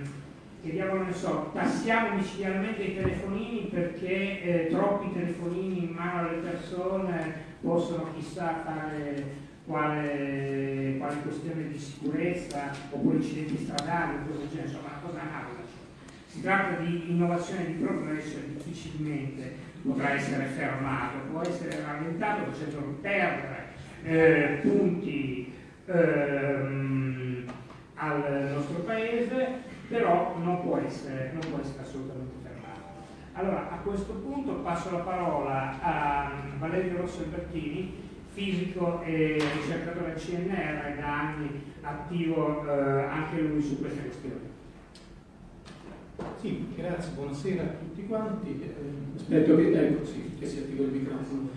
che diavolo ne so, tassiamo micidialmente i telefonini perché eh, troppi telefonini in mano alle persone possono chissà fare quale, quale questione di sicurezza oppure incidenti stradali o del genere, insomma una cosa analoga. Si tratta di innovazione di progresso difficilmente potrà essere fermato, può essere rallentato facendo perdere eh, punti ehm, al nostro paese, però non può, essere, non può essere assolutamente fermato. Allora, a questo punto passo la parola a Valerio Rosso Albertini, fisico e ricercatore al CNR da anni attivo eh, anche lui su queste questioni. Sì, grazie, buonasera a tutti quanti. Eh, aspetto che, ecco, sì, che si attiva il microfono.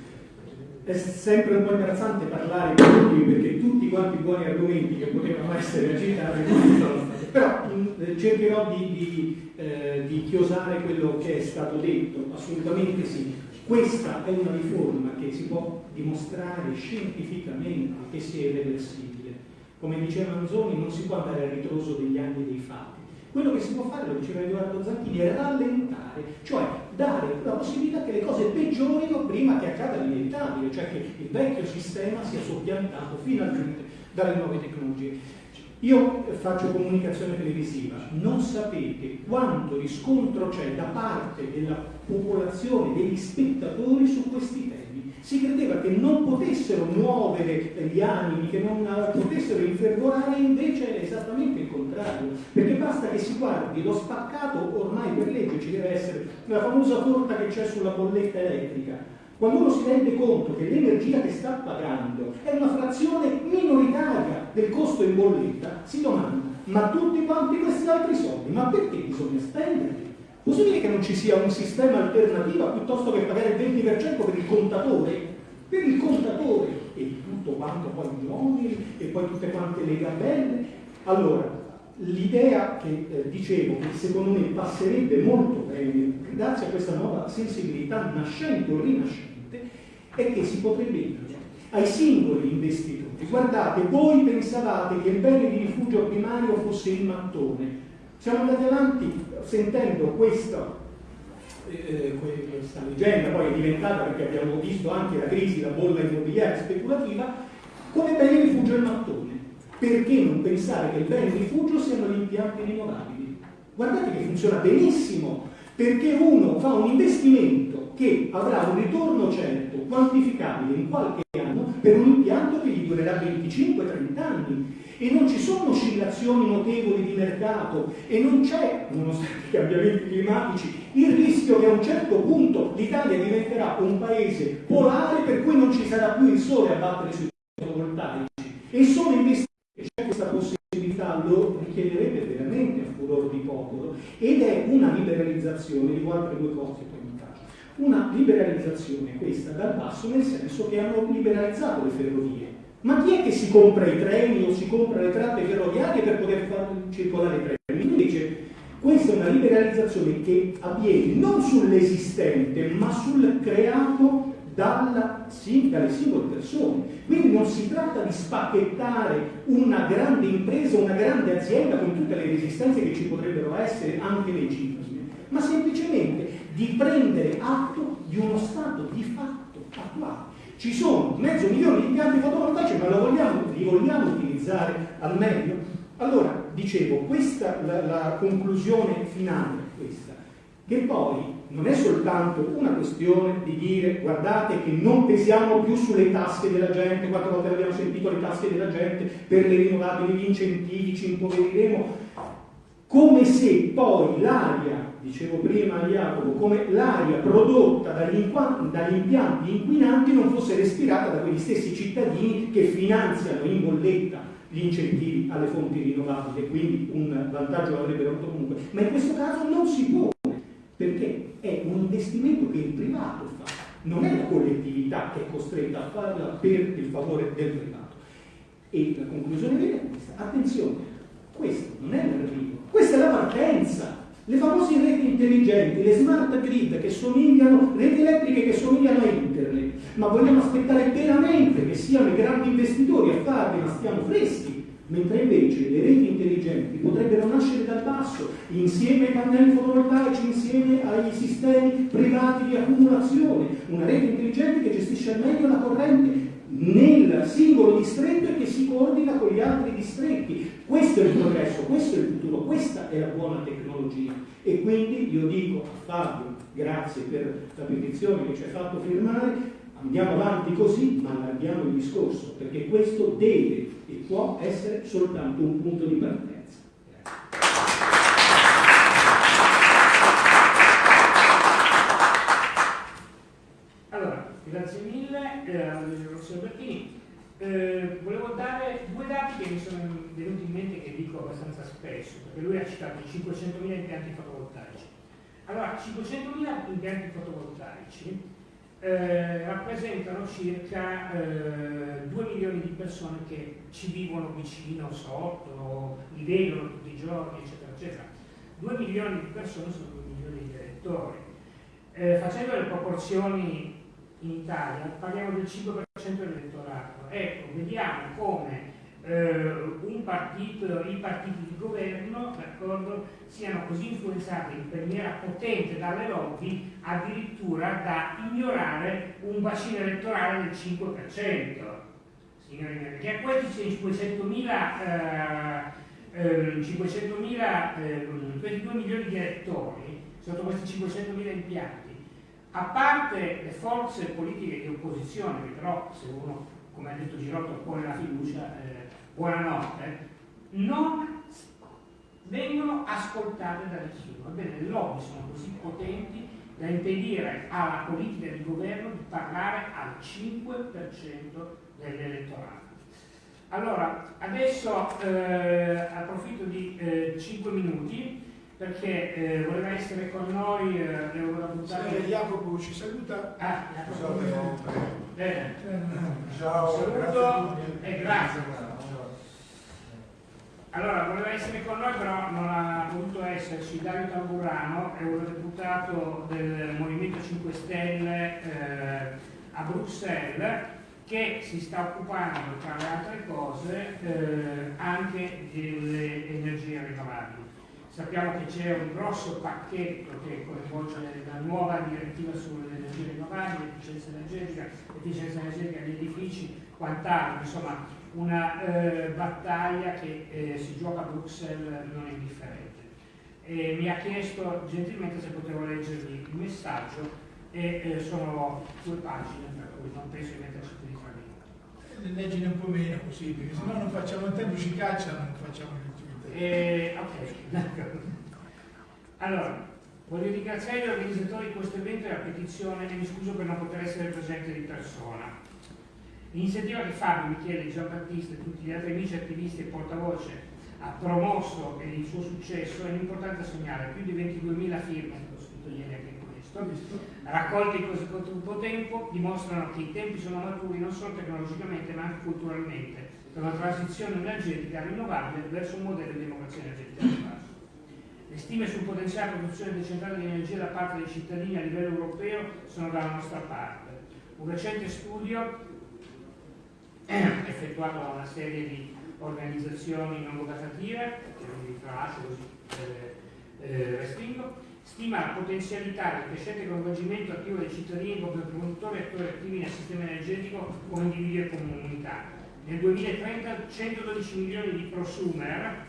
È sempre un po' imbarazzante parlare di tutti perché tutti quanti buoni argomenti che potevano essere agitati sono stati. Però in, cercherò di, di, eh, di chiosare quello che è stato detto, assolutamente sì. Questa è una riforma che si può dimostrare scientificamente che sia irreversibile. Come diceva Manzoni, non si può andare a ritroso degli anni dei fatti quello che si può fare, lo diceva Edoardo Zanchini, è rallentare, cioè dare la possibilità che le cose peggiorino prima che accada l'inevitabile, cioè che il vecchio sistema sia soppiantato finalmente dalle nuove tecnologie. Io faccio comunicazione televisiva, non sapete quanto riscontro c'è da parte della popolazione, degli spettatori su questi temi si credeva che non potessero muovere gli animi, che non potessero infervorare, invece è esattamente il contrario, perché basta che si guardi lo spaccato, ormai per legge ci deve essere la famosa torta che c'è sulla bolletta elettrica. Quando uno si rende conto che l'energia che sta pagando è una frazione minoritaria del costo in bolletta, si domanda, ma tutti quanti questi altri soldi, ma perché bisogna spenderli? Possibile che non ci sia un sistema alternativo piuttosto che pagare il 20% per il contatore? Per il contatore. e tutto quanto poi gli uomini e poi tutte quante le gabelle. Allora, l'idea che eh, dicevo che secondo me passerebbe molto bene grazie a questa nuova sensibilità nascente o rinascente è che si potrebbe dire ai singoli investitori guardate voi pensavate che il bene di rifugio primario fosse il mattone siamo andati avanti sentendo questa, eh, questa leggenda poi è diventata perché abbiamo visto anche la crisi la bolla immobiliare speculativa come bene rifugio il mattone perché non pensare che il bene rifugio siano gli impianti rinnovabili? Guardate che funziona benissimo, perché uno fa un investimento che avrà un ritorno certo, quantificabile in qualche anno, per un impianto che gli durerà 25-30 anni. E non ci sono oscillazioni notevoli di mercato e non c'è, nonostante i cambiamenti climatici, il rischio che a un certo punto l'Italia diventerà un paese polare per cui non ci sarà più il sole a battere sui fotovoltaici. E sono investimenti c'è questa possibilità, lo richiederebbe veramente a furor di popolo ed è una liberalizzazione, dico altre due cose una liberalizzazione questa dal basso nel senso che hanno liberalizzato le ferrovie. Ma chi è che si compra i treni o si compra le tratte ferroviarie per poter far circolare i treni? Invece questa è una liberalizzazione che avviene non sull'esistente ma sul creato dalla, sì, dalle singole persone. Quindi non si tratta di spacchettare una grande impresa, una grande azienda con tutte le resistenze che ci potrebbero essere anche legittime, ma semplicemente di prendere atto di uno stato di fatto attuale. Ci sono mezzo milione di impianti fotovoltaici, ma vogliamo, li vogliamo utilizzare al meglio? Allora, dicevo, questa la, la conclusione finale questa, che poi non è soltanto una questione di dire guardate che non pesiamo più sulle tasche della gente, quattro volte abbiamo sentito le tasche della gente, per le rinnovabili, gli incentivi, ci impoveriremo, come se poi l'aria, dicevo prima a Jacopo, come l'aria prodotta dagli, dagli impianti inquinanti non fosse respirata da quegli stessi cittadini che finanziano in bolletta gli incentivi alle fonti rinnovabili quindi un vantaggio l'avrebbero avuto comunque. Ma in questo caso non si può perché è un investimento che il privato fa, non è la collettività che è costretta a farla per il favore del privato. E la conclusione vera è questa, attenzione, questo non è l'arrivo, questa è la partenza. Le famose reti intelligenti, le smart grid che somigliano, reti elettriche che somigliano a internet, ma vogliamo aspettare veramente che siano i grandi investitori a farle, ma stiamo freschi? Mentre invece le reti intelligenti potrebbero nascere dal basso, insieme ai pannelli fotovoltaici, insieme ai sistemi privati di accumulazione, una rete intelligente che gestisce al meglio la corrente nel singolo distretto e che si coordina con gli altri distretti. Questo è il progresso, questo è il futuro, questa è la buona tecnologia. E quindi io dico a Fabio, grazie per la petizione che ci hai fatto firmare, andiamo avanti così, ma allarghiamo il discorso, perché questo deve e può essere soltanto un punto di partenza. Eh, Rossio Bertini. Eh, volevo dare due dati che mi sono venuti in mente che dico abbastanza spesso, perché lui ha citato 500.000 impianti fotovoltaici. Allora, 500.000 impianti fotovoltaici eh, rappresentano circa eh, 2 milioni di persone che ci vivono vicino, sotto, li vedono tutti i giorni, eccetera, eccetera. 2 milioni di persone sono 2 milioni di elettori. Eh, facendo le proporzioni in Italia, parliamo del 5% dell'elettorato. Ecco, vediamo come eh, partito, i partiti di governo siano così influenzati in maniera potente dalle lobby addirittura da ignorare un bacino elettorale del 5%. Signori perché a questi 500.000 eh, 500.000 eh, 22 milioni di elettori sotto questi 500.000 impianti a parte le forze politiche di opposizione che però se uno come ha detto Girotto pone la fiducia eh, buonanotte, non vengono ascoltate da nessuno. Ebbene, le lobby sono così potenti da impedire alla politica di governo di parlare al 5% dell'elettorato. Allora, adesso eh, approfitto di eh, 5 minuti perché eh, voleva essere con noi eh, l'eurodeputato Se Jacopo ci saluta. Ah, Jacopo. Bene. Ciao. Saluto e grazie. Allora, voleva essere con noi, però non ha potuto esserci Dario Tamburano, eurodeputato del Movimento 5 Stelle eh, a Bruxelles, che si sta occupando, tra le altre cose, eh, anche delle energie rinnovabili. Sappiamo che c'è un grosso pacchetto che coinvolge la nuova direttiva sulle energie rinnovabili, efficienza energetica, efficienza energetica degli edifici, quant'altro, insomma una eh, battaglia che eh, si gioca a Bruxelles non indifferente. E mi ha chiesto gentilmente se potevo leggergli il messaggio e eh, sono due pagine, per cui non penso di metterci più di famiglia. Leggine un po' meno così, perché se no non facciamo il tempo, ci cacciano, non facciamo il eh, ok, d'accordo. Allora, voglio ringraziare gli organizzatori di questo evento e la petizione e mi scuso per non poter essere presente di persona. L'iniziativa che Fabio, Michele, Giambattista e tutti gli altri amici attivisti e portavoce ha promosso e il suo successo è un importante segnale, più di 22.000 firme, ho scritto ieri anche questo, raccolte in così poco tempo, dimostrano che i tempi sono maturi non solo tecnologicamente ma anche culturalmente per una transizione energetica rinnovabile verso un modello di democrazia energetica basso. Le stime sul potenziale produzione decentrale di energia da parte dei cittadini a livello europeo sono dalla nostra parte. Un recente studio effettuato da una serie di organizzazioni non governative, che vi tralascio così eh, eh, restringo, stima la potenzialità del crescente coinvolgimento attivo dei cittadini come produttori e attori attivi nel sistema energetico come individui e comunità. Nel 2030 112 milioni di prosumer,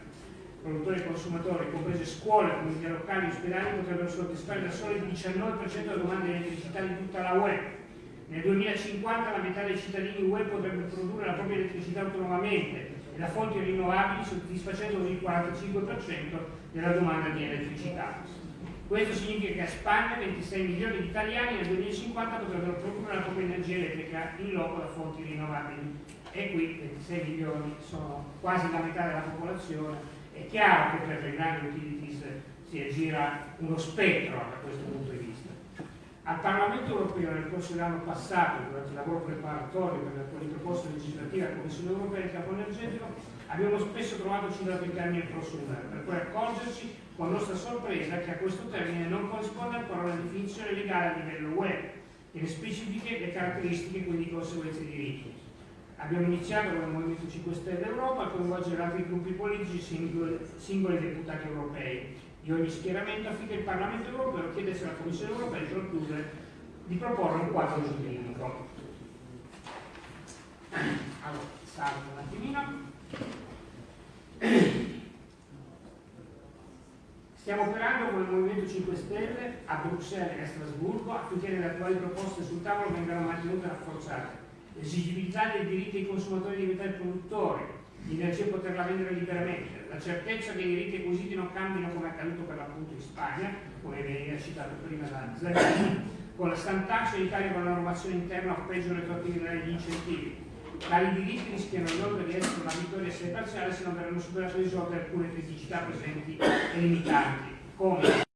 produttori e consumatori, comprese scuole, comunità locali e ospedali, potrebbero soddisfare da soli il 19% della domanda di elettricità di tutta la UE nel 2050 la metà dei cittadini UE potrebbe produrre la propria elettricità autonomamente e da fonti rinnovabili soddisfacendo il 45% della domanda di elettricità. Questo significa che a Spagna 26 milioni di italiani nel 2050 potrebbero produrre la propria energia elettrica in loco da fonti rinnovabili e qui 26 milioni sono quasi la metà della popolazione. È chiaro che per le grandi utilities si aggira uno spettro da questo punto di vista. Al Parlamento europeo nel corso dell'anno passato, durante il lavoro preparatorio per attuali proposte legislative della Commissione europea del campo energetico, abbiamo spesso trovato citato il termine prosumer, per poi accorgerci con nostra sorpresa che a questo termine non corrisponde ancora una definizione legale a livello web che ne specifiche le caratteristiche e quindi conseguenze di diritti. Abbiamo iniziato con il Movimento 5 Stelle Europa a coinvolgere altri gruppi politici singoli, singoli deputati europei di ogni schieramento affinché il Parlamento europeo chiedesse alla Commissione europea di, produrre, di proporre un quadro giuridico. Allora, salvo un attimino. Stiamo operando con il Movimento 5 Stelle a Bruxelles e a Strasburgo affinché le attuali proposte sul tavolo vengano mantenute e rafforzate. L'esigibilità dei diritti dei consumatori di diventare produttori, l'energia e poterla vendere liberamente, la certezza che i diritti acquisiti non cambino come è accaduto per l'appunto in Spagna, come veniva citato prima da Zarini, con la stantarsi in Italia con la normazione interna o peggio retroattività degli incentivi. Tali diritti rischiano inoltre di essere una vittoria assai parziale se non verranno superate e risolte alcune criticità presenti e limitanti, come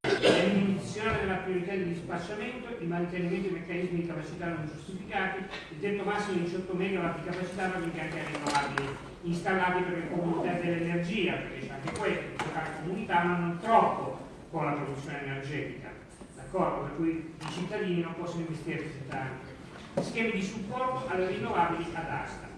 l'eliminazione della priorità di dispacciamento, il mantenimento dei meccanismi di capacità non giustificati, il tetto massimo di 18 MW di capacità per impianti rinnovabili installati per le comunità dell'energia, perché c'è anche questo, giocare comunità ma non troppo con la produzione energetica, d'accordo? Per cui i cittadini non possono investire tanto. Schemi di supporto alle rinnovabili ad asta.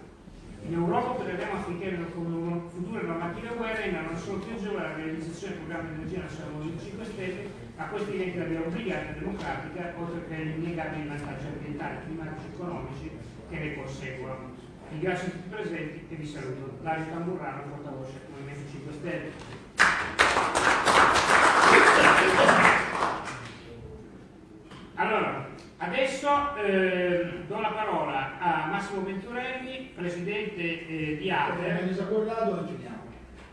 In Europa opereremo affinché le future normative UE rendano non solo più agevole la realizzazione del programma di energia nazionale Movimento 5 Stelle, ma questi diventi la obbligata democratica, oltre che innegabili vantaggi ambientali, climatici e economici che ne conseguono. Ringrazio tutti i presenti e vi saluto. Dario Tamburrano, portavoce Movimento 5 Stelle. Allora, Adesso eh, do la parola a Massimo Venturelli, presidente eh, di ADER,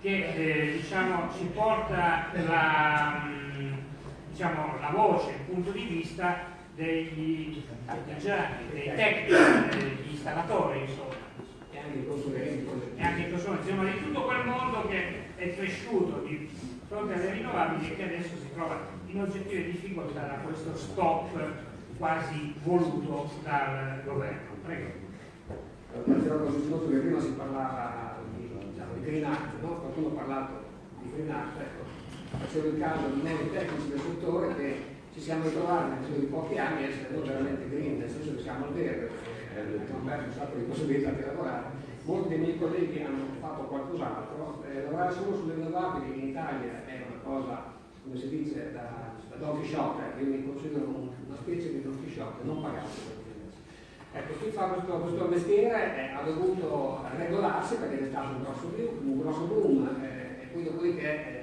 che eh, diciamo, ci porta la, mm, diciamo, la, voce, il punto di vista degli artigiani, dei tecnici, degli installatori, insomma. E anche i consumatori, insomma, di tutto quel mondo che è cresciuto di fronte alle rinnovabili e che adesso si trova in oggettive difficoltà da questo stop quasi voluto dal governo. Prego. Partirò così discorso che prima si parlava di, diciamo, di Green Act, no? qualcuno ha parlato di Green Act, ecco, facevo il caso di noi tecnici del settore che ci siamo ritrovati nel giro di pochi anni a essere veramente green, nel senso che siamo al verde, perché abbiamo perso un sacco di possibilità di lavorare. Molti dei miei colleghi hanno fatto qualcos'altro, eh, lavorare solo sulle rinnovabili in Italia è una cosa, come si dice, da, da Don Quixote, io mi considero una specie di Don Quixote, non pagato. Ecco, chi fa questo, questo mestiere eh, ha dovuto regolarsi perché è stato un grosso, un grosso boom eh, e poi dopodiché, eh,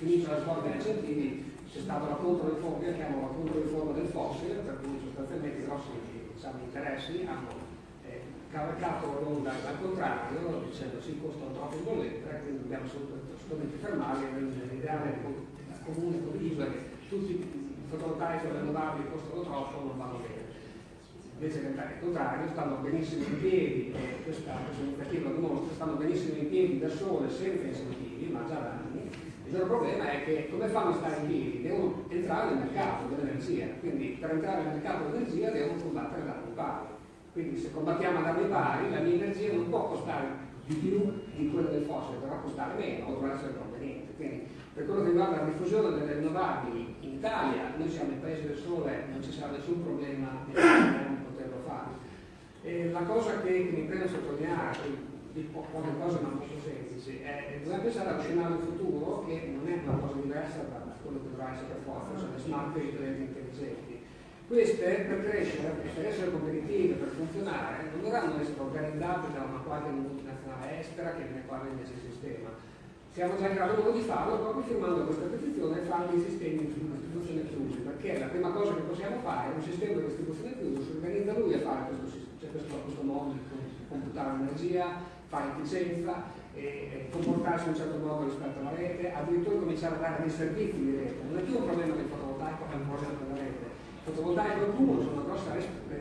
finita la scuola dei incentivi, c'è stata la controriforma, io chiamo la controriforma del fossile, per cui sostanzialmente i grossi diciamo, interessi hanno eh, cavalcato l'onda al contrario, dicendo sì, costano troppo in bolletta, quindi dobbiamo assolutamente fermarli, l'ideale comune condiviso è che tutti i fotovoltaici le rinnovabili costano troppo, non vanno bene invece che il contrario, stanno benissimo in piedi, e questa, iniziativa dimostra, stanno benissimo in piedi da sole, senza incentivi, ma già da. Il loro problema è che come fanno a stare in piedi? Devono entrare nel mercato dell'energia, quindi per entrare nel mercato dell'energia devono combattere da armi pari. Quindi se combattiamo ad armi pari, la mia energia non può costare di più di quella del fossile, però costare meno o dovrà essere conveniente. Quindi per quello che riguarda la diffusione delle rinnovabili in Italia, noi siamo il paese del sole, non ci sarà nessun problema di poterlo fare. E la cosa che mi preme sottolineare, di po poche cose ma molto semplici, che dobbiamo pensare allo scenario futuro che non è una cosa diversa da quello che dovrà essere per forza, cioè le smart e le intelligenti. Queste per crescere, per essere competitive, per funzionare, non dovranno essere organizzate da una qualche multinazionale estera che ne quale invece il sistema. Siamo già in grado di farlo proprio firmando questa petizione e fare dei sistemi di distribuzione chiusi, perché la prima cosa che possiamo fare è un sistema di distribuzione chiuso, si organizza lui a fare questo, cioè questo, questo modo di computare l'energia, fare efficienza, e, comportarsi in un certo modo rispetto alla rete, addirittura cominciare a dare dei servizi di rete. Non è più un problema del fotovoltaico, è un problema per la rete. Il fotovoltaico e il cumulo sono una grossa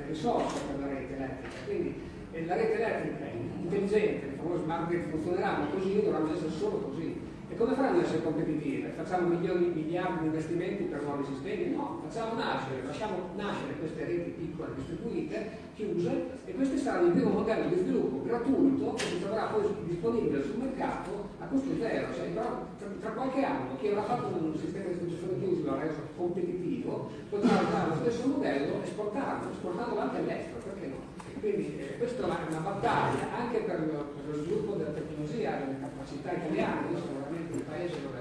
risorsa per la rete elettrica, quindi eh, la rete elettrica intelligente, le famose smart grid funzioneranno così, dovranno essere solo così. Come faranno ad essere competitive? Facciamo milioni, miliardi di investimenti per nuovi sistemi? No, facciamo nascere, lasciamo nascere queste reti piccole distribuite, chiuse, e questi saranno il primo modello di sviluppo gratuito che si troverà poi disponibile sul mercato a costo zero. Cioè, tra, tra, qualche anno chi avrà fatto un sistema di distribuzione chiuso l'ha reso competitivo, potrà usare lo stesso modello e esportarlo, esportandolo anche all'estero, perché no? Quindi eh, questa è una battaglia anche per lo, per lo, sviluppo della tecnologia delle capacità italiane. Veramente un paese dove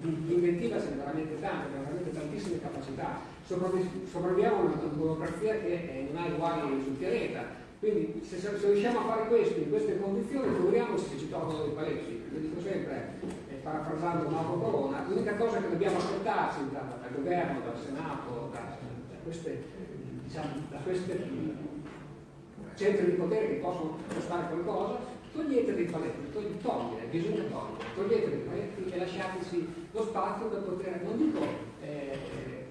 di inventiva c'è veramente tanto, abbiamo veramente tantissime capacità. Sopravviviamo a una burocrazia che non ha uguali sul pianeta. Quindi se, se, riusciamo a fare questo in queste condizioni, figuriamoci se ci tolgono dei paletti. Io dico sempre, eh, parafrasando Mauro Corona, l'unica cosa che dobbiamo aspettarci da, dal governo, dal Senato, da, da queste, diciamo, da queste centri di potere che possono fare qualcosa, togliete dei paletti, togli, togliere, bisogna togliere, togliete dei paletti e lasciateci lo spazio per poter, non dico eh,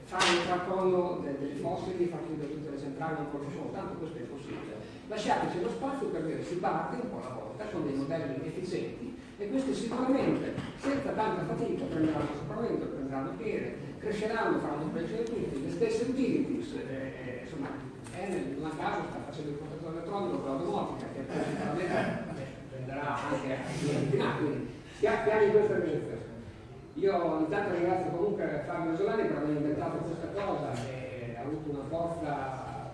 fare il tracollo dei fossili, far chiudere tutte le centrali, proprio solo, tanto questo è impossibile. Lasciateci lo spazio per dire si parte un po' alla volta con dei modelli efficienti e questi sicuramente senza tanta fatica prenderanno sopravvento, prenderanno piede, cresceranno, faranno crescere tutti, le stesse utilities, eh, eh, insomma, Enel in una casa sta facendo il contatore elettronico per la domotica che poi prenderà anche a quindi piani in questa direzione. Io intanto ringrazio comunque Fabio Solani per aver inventato questa cosa e ha avuto una forza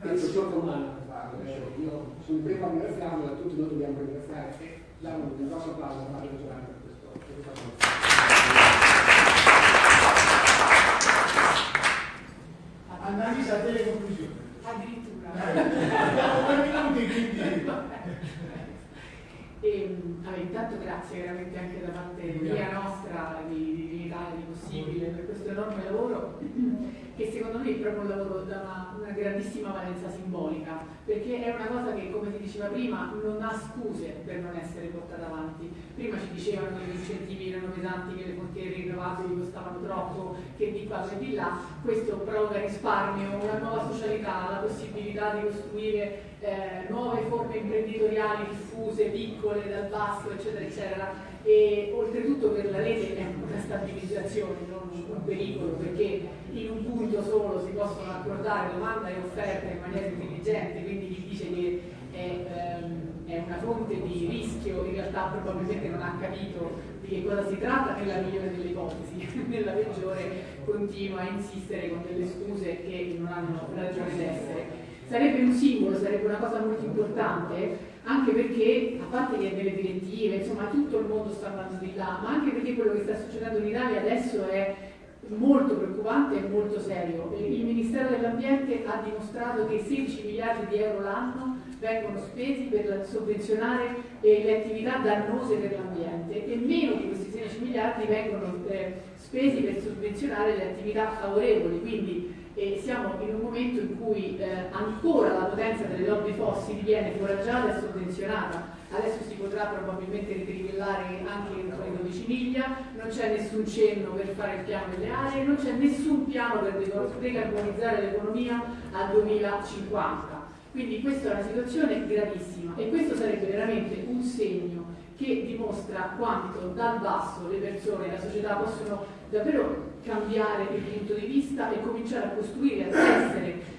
penso sovrumana per farlo. Io sono il primo a ringraziarlo e tutti noi dobbiamo ringraziare e dare un grosso applauso a Fabio Solani per questo. Per questa cosa. Annalisa, delle conclusioni. Addirittura. Due minuti quindi. E, allora, intanto grazie veramente anche da parte mia nostra di, di, di Possibile per questo enorme lavoro che secondo me è proprio un lavoro da una, una, grandissima valenza simbolica perché è una cosa che come si diceva prima non ha scuse per non essere portata avanti prima ci dicevano che gli incentivi erano pesanti che le fonti rinnovabili costavano troppo che di qua e di là questo provoca risparmio una nuova socialità la possibilità di costruire eh, nuove forme imprenditoriali diffuse, piccole, dal basso, eccetera, eccetera. E oltretutto per la rete è una stabilizzazione, non un pericolo, perché in un punto solo si possono accordare domanda e offerta in maniera intelligente, quindi chi dice che è, ehm, è una fonte di rischio in realtà probabilmente non ha capito di che cosa si tratta nella migliore delle ipotesi, nella peggiore continua a insistere con delle scuse che non hanno ragione d'essere. Sarebbe un simbolo, sarebbe una cosa molto importante, anche perché, a parte che delle direttive, insomma tutto il mondo sta andando di là, ma anche perché quello che sta succedendo in Italia adesso è molto preoccupante e molto serio. Il Ministero dell'Ambiente ha dimostrato che 16 miliardi di euro l'anno vengono spesi per sovvenzionare le attività dannose per l'ambiente e meno di questi 16 miliardi vengono eh, spesi per sovvenzionare le attività favorevoli. Quindi e siamo in un momento in cui eh, ancora la potenza delle lobby fossili viene foraggiata e sovvenzionata. Adesso si potrà probabilmente ritrivellare anche entro le 12 miglia, non c'è nessun cenno per fare il piano delle aree, non c'è nessun piano per decarbonizzare l'economia al 2050. Quindi questa è una situazione gravissima e questo sarebbe veramente un segno che dimostra quanto dal basso le persone e la società possono davvero cambiare il punto di vista e cominciare a costruire, a tessere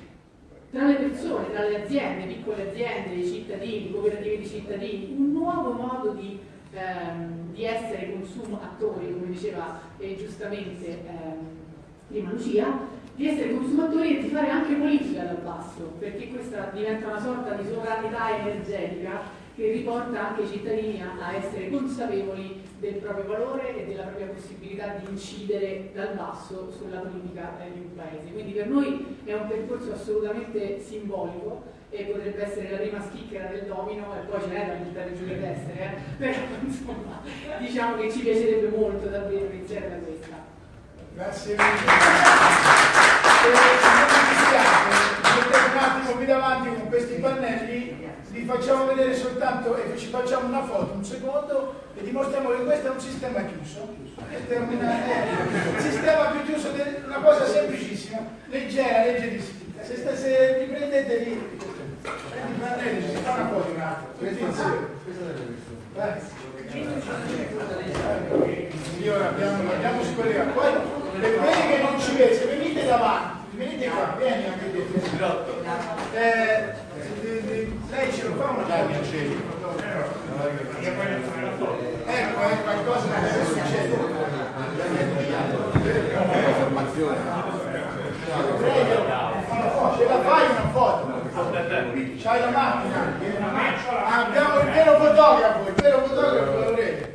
tra le persone, tra le aziende, piccole aziende, i cittadini, cooperative di cittadini, un nuovo modo di, ehm, di essere consumo attori, come diceva eh, giustamente ehm, prima Lucia, di essere consumatori e di fare anche politica dal basso, perché questa diventa una sorta di sovranità energetica che riporta anche i cittadini a, a essere consapevoli del proprio valore e della propria possibilità di incidere dal basso sulla politica eh, di un paese. Quindi per noi è un percorso assolutamente simbolico e potrebbe essere la prima schicchera del domino e poi ce n'è da buttare giù le teste, eh? però insomma diciamo che ci piacerebbe molto davvero iniziare da questa. Grazie mille. Eh, un attimo qui davanti con questi pannelli facciamo vedere soltanto e ci facciamo una foto, un secondo e dimostriamo che questo è un sistema chiuso. Questo è eh, un sistema più chiuso, una cosa semplicissima, leggera, leggerissima. Se, sta, se vi prendete lì, si fa una foto un attimo. Io abbiamo, abbiamo scollegato. Poi per quelli che non ci vedete, se venite davanti, venite qua, vieni anche tu. Eh, lei ce lo fa una foto? Ecco, è qualcosa che succede. Ce la fai una foto? C'hai la macchina? Abbiamo il vero fotografo, il vero fotografo